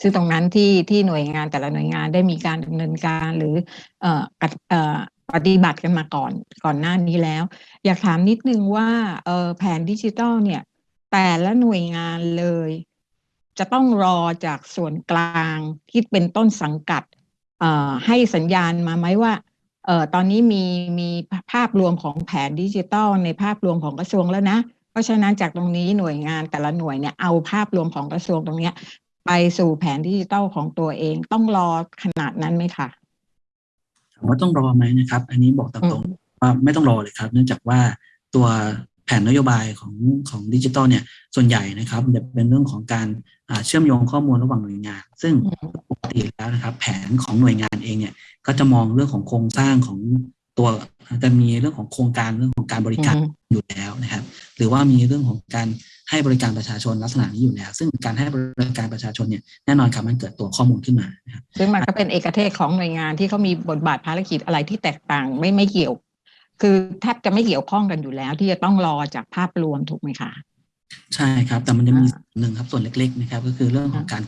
ซึ่งตรงนั้นที่ที่หน่วยงานแต่ละหน่วยงานได้มีการดำเนินการหรือเอ่อกเอ่อปฏิบัติกันมาก่อนก่อนหน้านี้แล้ว อยากถามนิดนึงว่าเอ่อแผนดิจิทัลเนี่ย แต่ละหน่วยงานเลย จะต้องรอจากส่วนกลางที่เป็นต้นสังกัดเอ่อให้สัญญาณมาไหมว่า เอ่อตอนนี้มีมีภาพรวมของแผนดิจิทัลในภาพรวมของกระทรวงแล้วนะ เพราะฉะนั้นจากตรงนี้หน่วยงานแต่ละหน่วยเนี่ยเอาภาพรวมของกระทรวงตรงเนี้ย ไปสู่แผนดิจิทัลของตัวเองต้องรอขนาดนั้นไหมคะถามว่าต้องรอไหมนะครับ อันนี้บอกตอืรงมๆว่าไม่ต้องรอเลยครับ เนื่องจากว่าตัวแผนนโยบายของของดิจิทัลเนี่ยส่วนใหญ่นะครับมันจะเป็นเรื่องของการอ่าเชื่อมโยงข้อมูลระหว่างหน่วยงาน ซึ่งอืมปกติแล้วนะครับ แผนของหน่วยงานเองเนี่ย ก็จะมองเรื่องของโครงสร้างของตัวจะมีเรื่องของโครงการเรื่องของการบริการอืมอยู่แล้วนะครับ หรือว่ามีเรื่องของการให้บริการประชาชนลักษณะนี้อยู่แล้ว ซึ่งการให้บริการประชาชนเนี่ยแน่นอนครับมันเกิดตัวข้อมูลขึ้นมานะครับซึ่งมันก็เป็นเอกเทศของหน่วยงานที่เขามีบทบาทภารกิจอะไรที่แตกต่างไม่ไม่เกี่ยว คือแทบจะไม่เกี่ยวข้องกันอยู่แล้ว ที่จะต้องรอจากภาพรวมถูกไหมคะใช่ครับ แต่มันจะมีอ่าส่วนหนึ่งครับส่วนเล็ก ๆ นะครับ ก็คือเรื่องของการ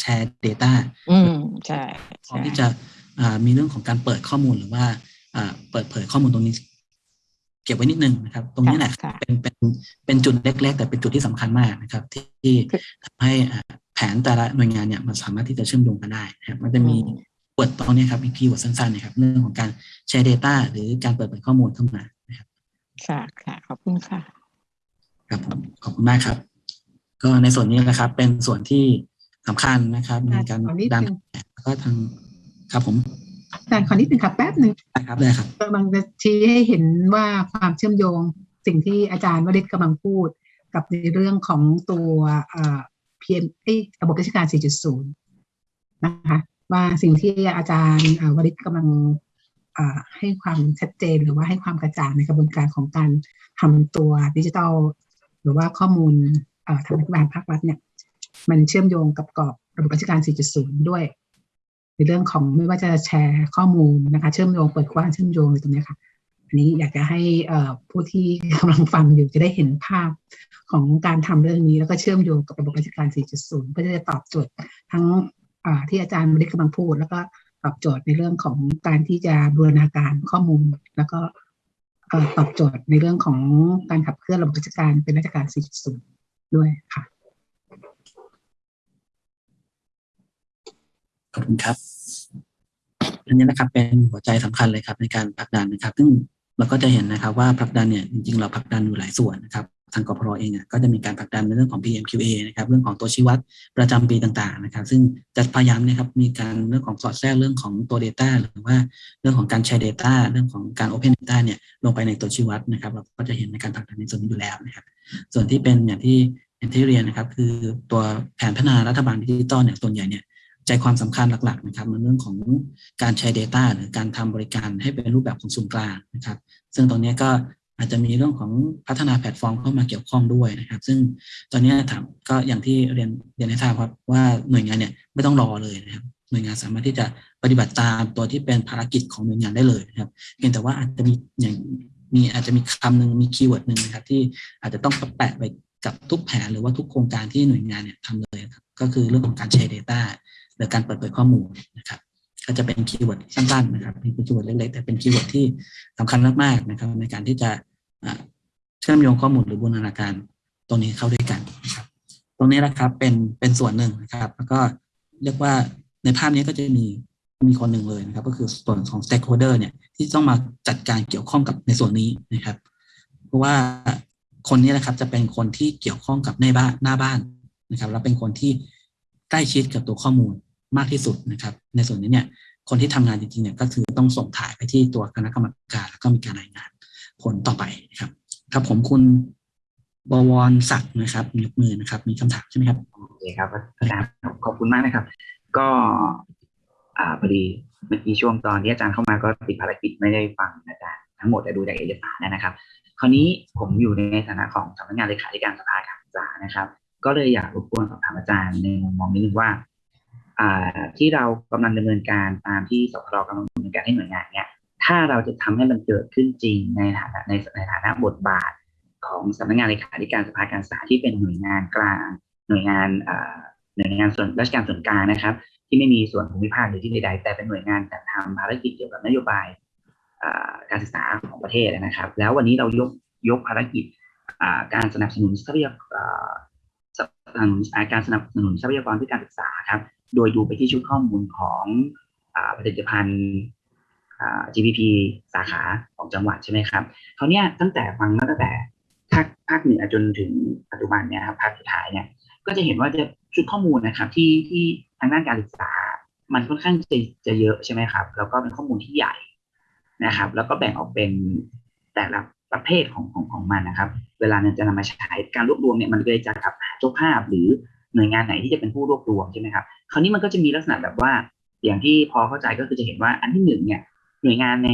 แชร์ Data อืมใช่พร้อมใช่ที่จะอ่า มีเรื่องของการเปิดข้อมูลหรือว่าอ่าเปิดเผยข้อมูลตรงนี้ เก็บไว้นิดนึงนะครับ ตรงนี้แหละค่ะเป็นเป็นเป็นจุดเล็ก ๆ แต่เป็นจุดที่สำคัญมากนะครับ ที่ที่คือทำให้อ่าแผนแต่ละหน่วยงานเนี่ยมันสามารถที่จะเชื่อมโยงกันได้นะครับมันจะมีเปิดตรงนี้ครับมีคีย์เวิร์ดสั้นๆนะครับเรื่องของการแชร์ Data หรือการเปิดเผยข้อมูลเข้ามานะครับค่ะค่ะ ขอบคุณค่ะครับผมขอบคุณมากครับ ก็ในส่วนนี้นะครับ เป็นส่วนที่สำคัญนะครับในการขอนิดดันนึงแล้วก็ทาง ครับผมอาจารย์ขอนิดนึงค่ะแป๊บหนึ่งได้ครับได้ครับกำลังจะชี้ให้เห็นว่าความเชื่อมโยงสิ่งที่อาจารย์วริศกำลังพูด กับในเรื่องของตัวเอ่อ PM เอ้ยระบบราชการ 4.0 นะคะว่าสิ่งที่อาจารย์เอ่อวริศกำลังเอ่อให้ความชัดเจนหรือว่าให้ความกระจ่างในกระบวนการของการทำตัวดิจิทัลหรือว่าข้อมูลเอ่อทางรัฐบาลภาครัฐเนี่ยมันเชื่อมโยงกับกรอบระบบราชการ 4.0 ด้วย ในเรื่องของไม่ว่าจะแชร์ข้อมูลนะคะเชื่อมโยงเปิดกว้างเชื่อมโยงในตรงนี้ค่ะอันนี้อยากจะให้ผู้ที่กำลังฟังอยู่จะได้เห็นภาพของการทำเรื่องนี้ แล้วก็เชื่อมโยงกับระบบราชการ 4.0 เพื่อจะตอบโจทย์ทั้งที่อาจารย์ไม่ได้กำลังพูด แล้วก็ตอบโจทย์ในเรื่องของการที่จะบูรณาการข้อมูล แล้วก็ตอบโจทย์ในเรื่องของการขับเคลื่อนระบบราชการเป็นราชการ 4.0 ด้วยค่ะ ข อบคุณครับ อันนี้นะครับเป็นหัวใจสำคัญเลยครับ ในการผลักดันนะครับ ซึ่งเราก็จะเห็นนะครับว่าผลักดันเนี่ยจริงๆเราผลักดันอยู่หลายส่วนนะครับทางกพรเองก็จะมีการผลักดันในเรื่องของ PMQA นะครับเรื่องของตัวชี้วัดประจำปีต่างๆนะครับ ซึ่งจะพยายามนะครับมีการเรื่องของสอดแทรกเรื่องของตัว Data หรือว่าเรื่องของการแชร์ Data เรื่องของการ Open Data เนี่ยลงไปในตัวชี้วัดนะครับ เราก็จะเห็นในการผลักดันในส่วนนี้อยู่แล้วนะครับ ส่วนที่เป็นอย่างที่อย่างที่เรียนนะครับ คือตัวแผนพัฒนารัฐบาลดิจิตอลเนี่ยส่วนใหญ่เนี่ย ใจความสำคัญหลักๆนะครับในเรื่องของการแชร์ Data หรือการทำบริการให้เป็นรูปแบบของศูนย์กลางนะครับ ซึ่งตรงนี้ก็อาจจะมีเรื่องของพัฒนาแพลตฟอร์มเข้ามาเกี่ยวข้องด้วยนะครับ ซึ่งตอนนี้ถามก็อย่างที่เรียนเรียนให้ทราบครับว่าหน่วยงานเนี่ยไม่ต้องรอเลยนะครับหน่วยงานสามารถที่จะปฏิบัติตามตัวที่เป็นภารกิจของหน่วยงานได้เลยนะครับเพียงแต่ว่าอาจจะมีอย่างมีอาจจะมีคำหนึ่งมี keyword หนึ่งนะครับ ที่อาจจะต้องแปะไปกับทุกแผนหรือว่าทุกโครงการที่หน่วยงานเนี่ยทำเลยครับก็คือเรื่องของการแชร์ Data หรือการเปิดเผยข้อมูลนะครับก็จะเป็น keyword สั้นๆนะครับเป็น keyword เล็กๆแต่เป็น keyword ที่สำคัญมากๆนะครับในการที่จะเชื่อมโยงข้อมูลหรือบูรณาการตรงนี้เข้าด้วยกันนะครับตรงนี้นะครับเป็นเป็นส่วนหนึ่งนะครับ แล้วก็เรียกว่าในภาพนี้ก็จะมีมีคนหนึ่งเลยนะครับ ก็คือส่วนของ stakeholder เนี่ยที่ต้องมาจัดการเกี่ยวข้องกับในส่วนนี้นะครับ เพราะว่าคนนี้นะครับจะเป็นคนที่เกี่ยวข้องกับในบ้านหน้าบ้านนะครับ แล้วเป็นคนที่ใกล้ชิดกับตัวข้อมูล มากที่สุดนะครับ ในส่วนนี้เนี่ยคนที่ทำงานจริงๆเนี่ยก็คือต้องส่งถ่ายไปที่ตัวคณะกรรมการ แล้วก็มีการรายงานผลต่อไปนะครับ ครับผมคุณบวรศักดิ์นะครับยกมือนะครับ มีคำถามใช่ไหมครับโอเคครับอาจารย์ขอบคุณมากนะครับ ก็อ่าพอดีเมื่อกี้ช่วงตอนที่อาจารย์เข้ามาก็ติดภารกิจไม่ได้ฟังอาจารย์ทั้งหมดแต่ดูจากเอกสารนะครับ คราวนี้ผมอยู่ในฐานะของสำนักงานเลขาธิการสภาการศึกษานะครับ ก็เลยอยากรบกวนสอบถามอาจารย์ในมุมมองนิดนึงว่า ที่เรากำลังดำเนินการตามที่สพรกำลังดำเนินการให้หน่วยงานเนี่ยถ้าเราจะทำให้มันเกิดขึ้นจริงในฐานะในในฐานะบทบาทของสำนักงานเลขาธิการสภาการศึกษาที่เป็นหน่วยงานกลาง หน่วยงานหน่วยงานส่วนราชการส่วนกลางนะครับ ที่ไม่มีส่วนภูมิภาคหรือที่ใดๆแต่เป็นหน่วยงานจัดทำภารกิจเกี่ยวกับนโยบายการศึกษาของประเทศนะครับ แล้ววันนี้เรายกยกภารกิจการสนับสนุนทรัพยากรการสนับสนุนทรัพยากรเพื่อการศึกษาครับ โดยดูไปที่ชุดข้อมูลของอผลิตภัณฑ์ GPP สาขาของจังหวัดใช่ไหมครับเขาเนี้ยตั้งแต่ฟังมาตั้งแต่ภาคภาคเหนือจนถึงปัจจุบันเนี่ยครับภาคสุดท้ายเนี่ยก็จะเห็นว่าจะชุดข้อมูลนะครับที่ที่ทางด้านการศึกษา มันค่อนข้างจะจะเยอะใช่ไหมครับ แล้วก็เป็นข้อมูลที่ใหญ่นะครับ แล้วก็แบ่งออกเป็นแต่ละประเภทของของของมันนะครับ เวลาเนี่ยจะนำมาใช้การรวบรวมเนี่ยมันเลยจะกับหาเจ้าภาพหรือ หน่วยงานไหนที่จะเป็นผู้รวบรวมใช่ไหมครับคราวนี้มันก็จะมีลักษณะแบบว่าอย่างที่พอเข้าใจก็คือจะเห็นว่าอันที่หนึ่งเนี่ยหน่วยงานใน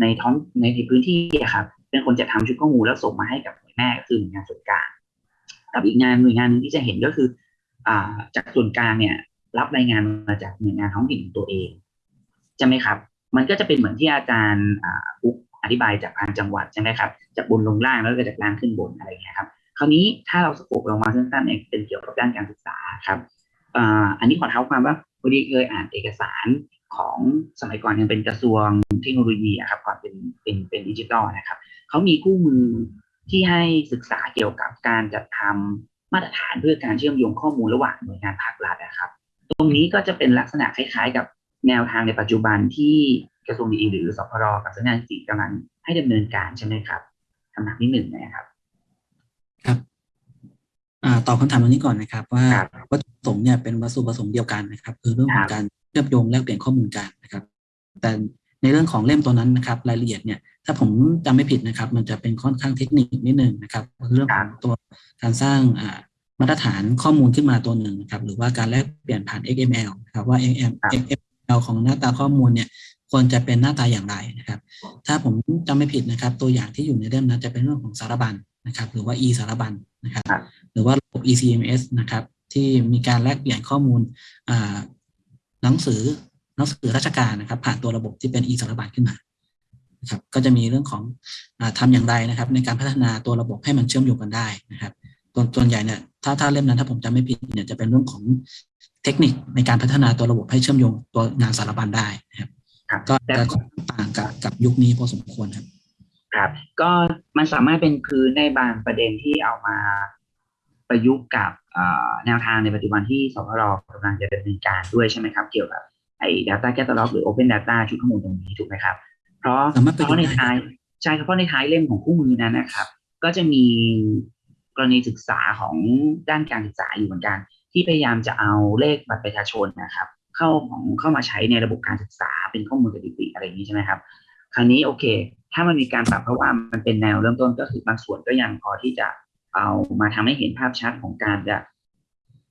ในท้องในในพื้นที่อะครับเป็นคนจะทำชุดข้อมูลแล้วส่งมาให้กับหน่วยแม่ก็คือหน่วยงานส่วนกลางกับอีกงานหน่วยงานหนึ่งที่จะเห็นก็คืออ่าจากส่วนกลางเนี่ย รับรายงานมาจากหน่วยงานท้องถิ่นของตัวเองใช่ไหมครับ มันก็จะเป็นเหมือนที่อาจารย์ปุ๊กอธิบายจากทางจังหวัดใช่ไหมครับจากบนลงล่างแล้วก็จากล่างขึ้นบนอะไรอย่างเงี้ยครับ คราวนี้ถ้าเราสโคปลงมาสั้นๆเนี่ยเป็นเกี่ยวกับด้านการศึกษาครับอันนี้ขอเท้าความว่าพอดีเคยอ่านเอกสารของสมัยก่อนยังเป็นกระทรวงเทคโนโลยีครับก่อนเป็นเป็นเป็นดิจิตอลนะครับเขามีคู่มือที่ให้ศึกษาเกี่ยวกับการจัดทำมาตรฐานเพื่อการเชื่อมโยงข้อมูลระหว่างหน่วยงานภาครัฐนะครับ ตรงนี้ก็จะเป็นลักษณะคล้าย ๆ กับแนวทางในปัจจุบันที่กระทรวงดีหรือสพรกับสำนักงานสถิติกำลังให้ดำเนินการใช่ไหมครับคำถามที่หนึ่งนะครับ ครับอ่าตอบคำถามตรงนี้ก่อนนะครับ ว่าครับวัตถุประสงค์เนี่ยเป็นวัตถุประสงค์เดียวกันนะครับ คือเรื่องขอคงรับการเชื่อมโยงแลกเปลี่ยนข้อมูลกันนะครับ แต่ในเรื่องของเล่มตัวนั้นนะครับ รายละเอียดเนี่ยถ้าผมจำไม่ผิดนะครับ มันจะเป็นค่อนข้างเทคนิคนิดนึงนะครับคือเรื่องของตัวการสร้างอ่ามาตรฐานข้อมูลขึ้นมาตัวหนึ่งนะครับ หรือว่าการแลกเปลี่ยนผ่าน XML นะครับว่า XML ของหน้าตาข้อมูลเนี่ยควรจะเป็นหน้าตาอย่างไรนะครับ ถ้าผมจำไม่ผิดนะครับ ตัวอย่างที่อยู่ในเล่มนั้นจะเป็นเรื่องของสารบัญ นะครับหรือว่า e สารบัญนะครับครับหรือว่าระบบ ECMS นะครับที่มีการแลกเปลี่ยนข้อมูลอ่าหนังสือหนังสือราชการนะครับ ผ่านตัวระบบที่เป็น e สารบัญขึ้นมานะครับก็จะมีเรื่องของอาทำอย่างไรนะครับ ในการพัฒนาตัวระบบให้มันเชื่อมโยงกันได้นะครับตัวส่วนใหญ่เนี่ยถ้าถ้าเล่มนั้นถ้าผมจำไม่ผิดเนี่ยจะเป็นเรื่องของเทคนิคในการพัฒนาตัวระบบให้เชื่อมโยงตัวงานสารบัญได้นะครับครับก็แต่จะต่างกับกับยุคนี้พอสมควรครับ ครับ ก็มันสามารถเป็นพื้นในบางประเด็นที่เอามาประยุกต์กับเอ่อแนวทางในปัจจุบันที่สพรกำลังจะดำเนินการด้วยใช่ไหมครับ เกี่ยวกับไอ้ data catalog หรือ open data ชุดข้อมูลตรงนี้ถูกไหมครับ เพราะสามารถประเพยุกต์ราะในได้ท้ายใช่ครับเพราะในท้ายเล่มของคู่มือนั้นนะครับ ก็จะมีกรณีศึกษาของด้านการศึกษาอยู่เหมือนกัน ที่พยายามจะเอาเลขบัตรประชาชนนะครับ เข้าของเข้ามาใช้ในระบบการศึกษาเป็นข้อมูลสถิติอะไรอย่างนี้ใช่ไหมครับ คราวนี้โอเค ถ้ามันมีการปรับเพราะว่ามันเป็นแนวเริ่มต้นก็คือบางส่วนก็ยังพอที่จะเอามาทำให้เห็นภาพชัดของการจะ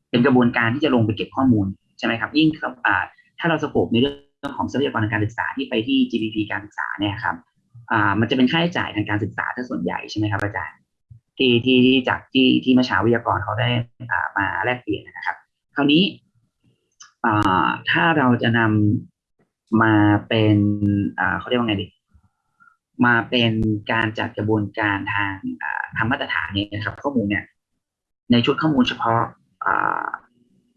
เป็นกระบวนการที่จะลงไปเก็บข้อมูลใช่ไหมครับ ยิ่งครับอ่าถ้าเราสโคปในเรื่องของทรัพยากรทางการศึกษาที่ไปที่ GDP การศึกษาเนี่ยครับอ่ามันจะเป็นค่าใช้จ่ายทางการศึกษาถ้าส่วนใหญ่ใช่ไหมครับอาจารย์ที่ที่ที่จากที่ที่เมื่อเช้าวิทยากรเขาได้อ่ามาแลกเปลี่ยนนะครับ คราวนี้อ่าถ้าเราจะนำ มาเป็นอ่าเขาเรียกว่าไงดี มาเป็นการจัดกระบวนการทางทางมาตรฐานเนี่ยนะครับ ข้อมูลเนี่ย ในชุดข้อมูลเฉพาะอ่า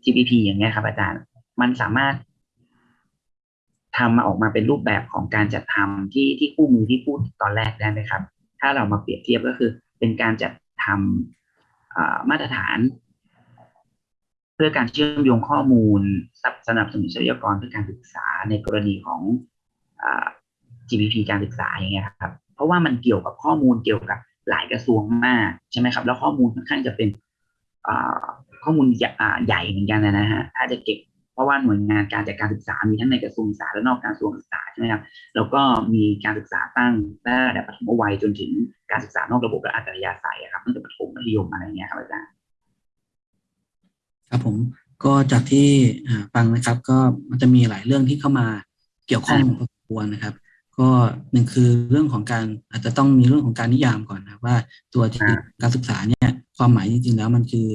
GPP อย่างเงี้ยครับ อาจารย์ มันสามารถทำมาออกมาเป็นรูปแบบของการจัดทำที่ที่คู่มือที่พูดตอนแรกได้ไหมครับ ถ้าเรามาเปรียบเทียบก็คือเป็นการจัดทำมาตรฐาน พื่อการเชื่อมโยงข้อมูลสนับสนุนทรัพยากรเพื่อการศึกษาในกรณีของอ GPP การศึกษาอย่างเงี้ยครับ เพราะว่ามันเกี่ยวกับข้อมูลเกี่ยวกับหลายกระทรวงมากใช่ไหมครับ แล้วข้อมูลค่อนข้างจะเป็นข้อมูลใหญ่เหมือนกันนะฮะถ้าจะเก็บเพราะว่าหน่วยงานการจัดการศึกษามีทั้งในกระทรวงศึกษาและนอกกระทรวงศึกษาใช่ไหมครับแล้วก็มีการศึกษาตั้งตั้งแต่ระดับประถมวัยจนถึงการศึกษานอกระบบและอัจฉริยะศัยครับตั้งแต่ประถมมัธยมอะไรเงี้ยครับอาจารย์ ครับผมก็จากที่อ่าฟังนะครับ ก็มันจะมีหลายเรื่องที่เข้ามาเกี่ยวข้องพอสมควรนะครับ ก็หนึ่งคือเรื่องของการอาจจะต้องมีเรื่องของการนิยามก่อนนะว่าตัวที่อ่าการศึกษาเนี่ยความหมายจริงๆแล้วมันคือ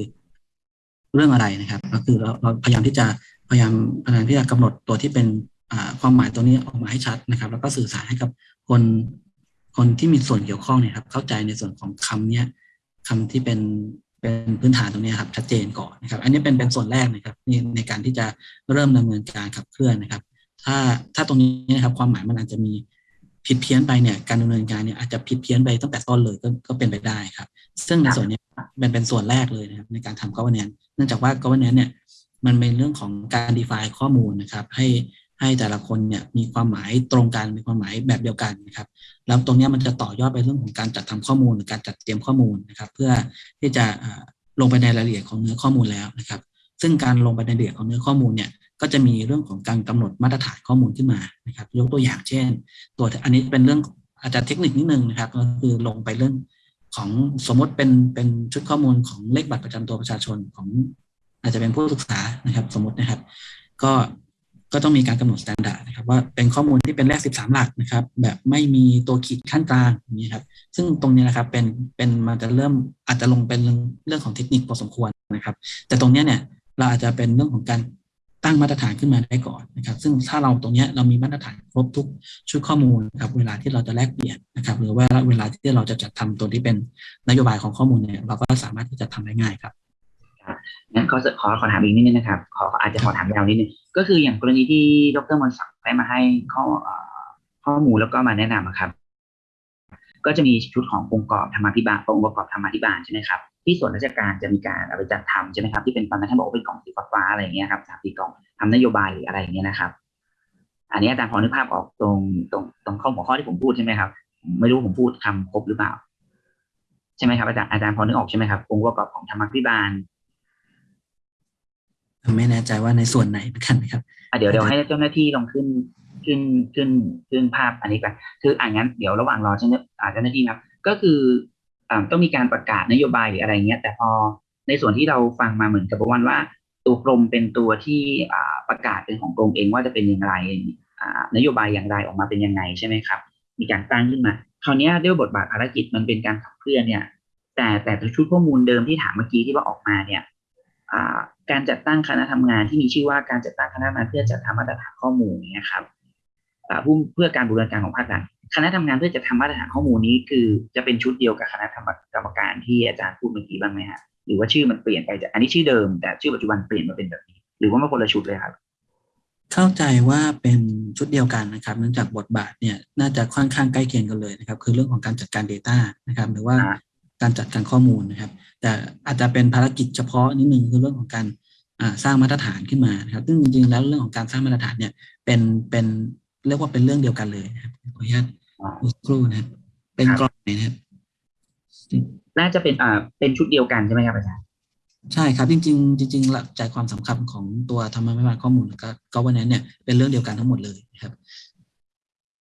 เรื่องอะไรนะครับ ก็คือเราเราพยายามที่จะพยายามพยายามที่จะกำหนดตัวที่เป็นอ่าความหมายตัวนี้ออกมาให้ชัดนะครับ แล้วก็สื่อสารให้กับคนคนที่มีส่วนเกี่ยวข้องเนี่ยครับ เข้าใจในส่วนของคำเนี้ยคำที่เป็น เป็นพื้นฐานตรงนี้ครับชัดเจนก่อนนะครับ อันนี้เป็นเป็นส่วนแรกนะครับในในการที่จะเริ่มดำเนินการขับเคลื่อนนะครับ ถ้าถ้าตรงนี้นะครับความหมายมันอาจจะมีผิดเพี้ยนไปเนี่ยการดำเนินการเนี่ยอาจจะผิดเพี้ยนไปตั้งแต่ต้นเลยก็ก็เป็นไปได้ครับ ซึ่งในส่วนนี้เป็นเป็นส่วนแรกเลยนะครับในการทำ governance เนื่องจากว่า governance เนี่ยมันเป็นเรื่องของการ define ข้อมูลนะครับ ให้ให้แต่ละคนเนี่ยมีความหมายตรงกันมีความหมายแบบเดียวกันนะครับ แล้วตรงนี้มันจะต่อยอดไปเรื่องของการจัดทำข้อมูลหรือการจัดเตรียมข้อมูลนะครับ เพื่อที่จะลงไปในรายละเอียดของเนื้อข้อมูลแล้วนะครับ ซึ่งการลงไปในรายละเอียดของเนื้อข้อมูลเนี่ยก็จะมีเรื่องของการกำหนดมาตรฐานข้อมูลขึ้นมานะครับ ยกตัวอย่างเช่น ตัวอันนี้เป็นเรื่องอาจจะเทคนิคนิดนึงนะครับก็คือลงไปเรื่องของสมมติเป็นเป็นชุดข้อมูลของเลขบัตรประจำตัวประชาชนของ อาจจะเป็นผู้ศึกษานะครับ สมมตินะครับ ก็ ก็ต้องมีการกำหนดมาตรฐานนะครับว่าเป็นข้อมูลที่เป็นเลข13 หลักนะครับ แบบไม่มีตัวขีดขั้นกลางนี้ครับ ซึ่งตรงนี้นะครับเป็นเป็นมันจะเริ่มอาจจะลงเป็นเรื่องของเทคนิคพอสมควรนะครับ แต่ตรงนี้เนี่ยเราอาจจะเป็นเรื่องของการตั้งมาตรฐานขึ้นมาได้ก่อนนะครับ ซึ่งถ้าเราตรงนี้เรามีมาตรฐานครบทุกชุดข้อมูลนะครับเวลาที่เราจะแลกเปลี่ยนนะครับ หรือว่าเวลาที่เราจะจัดทำตัวที่เป็นนโยบายของข้อมูลเนี่ยเราก็สามารถที่จะทำได้ง่ายครับ งั้นขอขอขอถามอีกนิดนึงนะครับ ขออาจจะขอถามยาวนิดนึง ก็คืออย่างกรณีที่ดรมนศักดิ์ได้มาให้ข้อข้อมูลแล้วก็มาแนะนำอะครับ ก็จะมีชุดขององค์ประกอบธรรมาภิบาลองค์ประกอบธรรมาภิบาลใช่ไหมครับที่ส่วนราชการจะมีการเอาไปจัดทำใช่ไหมครับที่เป็นตอนนั้นท่านบอกว่าเป็นกล่องสีฟ้าๆอะไรอย่างเงี้ยครับสามสี่กล่องทำนโยบายหรืออะไรอย่างเงี้ยนะครับ อันนี้อาจารย์พอนึกภาพออกตรงตรงตรงข้อหัวข้อที่ผมพูดใช่ไหมครับ ไม่รู้ผมพูดคำครบหรือเปล่า ใช่ไหมครับอาจารย์อาจารย์พอนึกออกใช่ไหมครับองค์ประกอบของธรรมาภิบาล ไม่แน่ใจว่าในส่วนไหนเหมือนกันนะครับอะเดี๋ยวเดี๋ยวให้เจ้าหน้าที่ลองขึ้นขึ้นขึ้นขึ้นภาพอันนี้ไปคืออ่างั้นเดี๋ยวระหว่างรอเจ้าหน้าอ่าเจ้าหน้าที่นะครับ ก็คืออ่าต้องมีการประกาศนโยบายหรืออะไรเงี้ย แต่พอในส่วนที่เราฟังมาเหมือนกับว่าว่า ตัวกรมเป็นตัวที่อ่าประกาศเป็นของกรมเองว่าจะเป็นอย่างไรอ่านโยบายอย่างไรออกมาเป็นยังไงใช่ไหมครับ มีการตั้งขึ้นมาคราวเนี้ยด้วยบทบาทภารกิจมันเป็นการขับเคลื่อนเนี่ย แต่แต่ชุดข้อมูลเดิมที่ถามเมื่อกี้ที่ว่าออกมาเนี่ยอ่า การจัดตั้งคณะทำงานที่มีชื่อว่าการจัดตั้งคณะทำงานเพื่อจัดทำมาตรฐานข้อมูลเนี่ยครับอ่าผู้เพื่อการบูรณาการของภาครัฐคณะทำงานเพื่อจะทำมาตรฐานข้อมูลนี้คือจะเป็นชุดเดียวกับคณะกรรมการที่อาจารย์พูดเมื่อกี้บ้างไหมฮะหรือว่าชื่อมันเปลี่ยนไปจากอันนี้ชื่อเดิม แต่ชื่อปัจจุบันเปลี่ยนมาเป็นแบบนี้ หรือว่ามันคนละชุดเลยครับ เข้าใจว่าเป็นชุดเดียวกันนะครับเนื่องจากบทบาทเนี่ยน่าจะค่อนข้างใกล้เคียงกันเลยนะครับ คือเรื่องของการจัดการ Data นะครับ หรือว่าอ่า การจัดการข้อมูลนะครับ แต่อาจจะเป็นภารกิจเฉพาะนิดนึงคือเรื่องของการอ่าสร้างมาตรฐานขึ้นมานะครับ ซึ่งจริงๆแล้วเรื่องของการสร้างมาตรฐานเนี่ยเป็นเป็นเรียกว่าเป็นเรื่องเดียวกันเลยนะครับขออนุญาตอ่าดูสักครู่นะครับ เป็นครับกรอบไหนนะครับ น่าจะเป็นอ่าเป็นชุดเดียวกันใช่ไหมครับอาจารย์ใช่ครับจริง ๆ จริงๆหลักใจความสำคัญของตัวธรรมะวิบาลข้อมูลก็ก็วันนั้นเนี่ยเป็นเรื่องเดียวกันทั้งหมดเลยนะครับ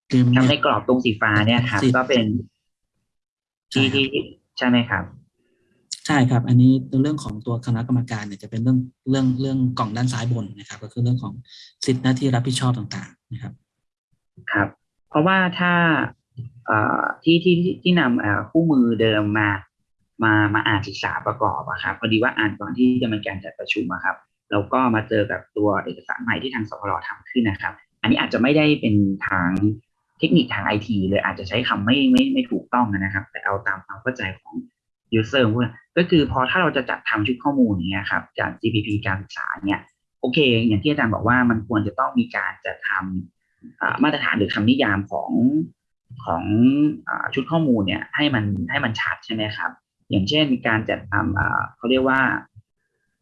คือทำในกรอบตรงสีฟ้าเนี่ยครับสีก็เป็นที่ใช่ครับที่ ใช่ไหมครับใช่ครับ อันนี้เรื่องของตัวคณะกรรมการเนี่ยจะเป็นเรื่องเรื่องเรื่องกล่องด้านซ้ายบนนะครับ ก็คือเรื่องของสิทธิหน้าที่รับผิดชอบต่างๆนะครับ ครับ เพราะว่าถ้าเอ่อที่ที่ที่ที่นำเอ่อคู่มือเดิมมามามาอ่านศึกษาประกอบอะครับพอดีว่าอ่านก่อนที่จะมีการจัดประชุมอะครับแล้วก็มาเจอกับตัวเอกสารใหม่ที่ทางสพรทำขึ้นนะครับ อันนี้อาจจะไม่ได้เป็นทางเทคนิคทางไอทีเลยอาจจะใช้คำไม่ไม่ไม่ถูกต้องนะครับ แต่เอาตามความเข้าใจของ user ว่าก็คือพอถ้าเราจะจัดทำชุดข้อมูลอย่างเงี้ยครับจาก GPP การศึกษาเนี่ยโอเค อย่างที่อาจารย์บอกว่ามันควรจะต้องมีการจัดทำมาตรฐานหรือคำนิยามของของอชุดข้อมูลเนี่ยให้มันให้มันชัดใช่ไหมครับ อย่างเช่นการจัดทำเขาเรียกว่า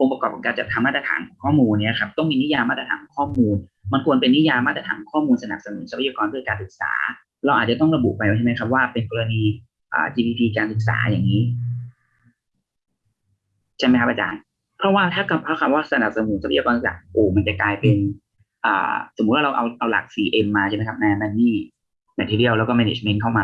องค์ประกอบของการจัดทำมาตรฐานข้อมูลเนี่ยครับต้องมีนิยามมาตรฐานข้อมูล มันควรเป็นนิยามมาตรฐานข้อมูลสนับสนุนทรัพยากรเพื่อการศึกษา เราอาจจะต้องระบุไปใช่ไหมครับว่าเป็นกรณีอ่า GDP การศึกษาอย่างนี้ใช่ไหมครับอาจารย์ เพราะว่าถ้าคำเพราะคำว่าสนับสนุนทรัพยากรศึกษาโอ้มันจะกลายเป็นอ่าสมมุติว่าเราเอาเอาหลัก 4M มาใช่ไหมครับ Man Money Material แล้วก็ Management เข้ามา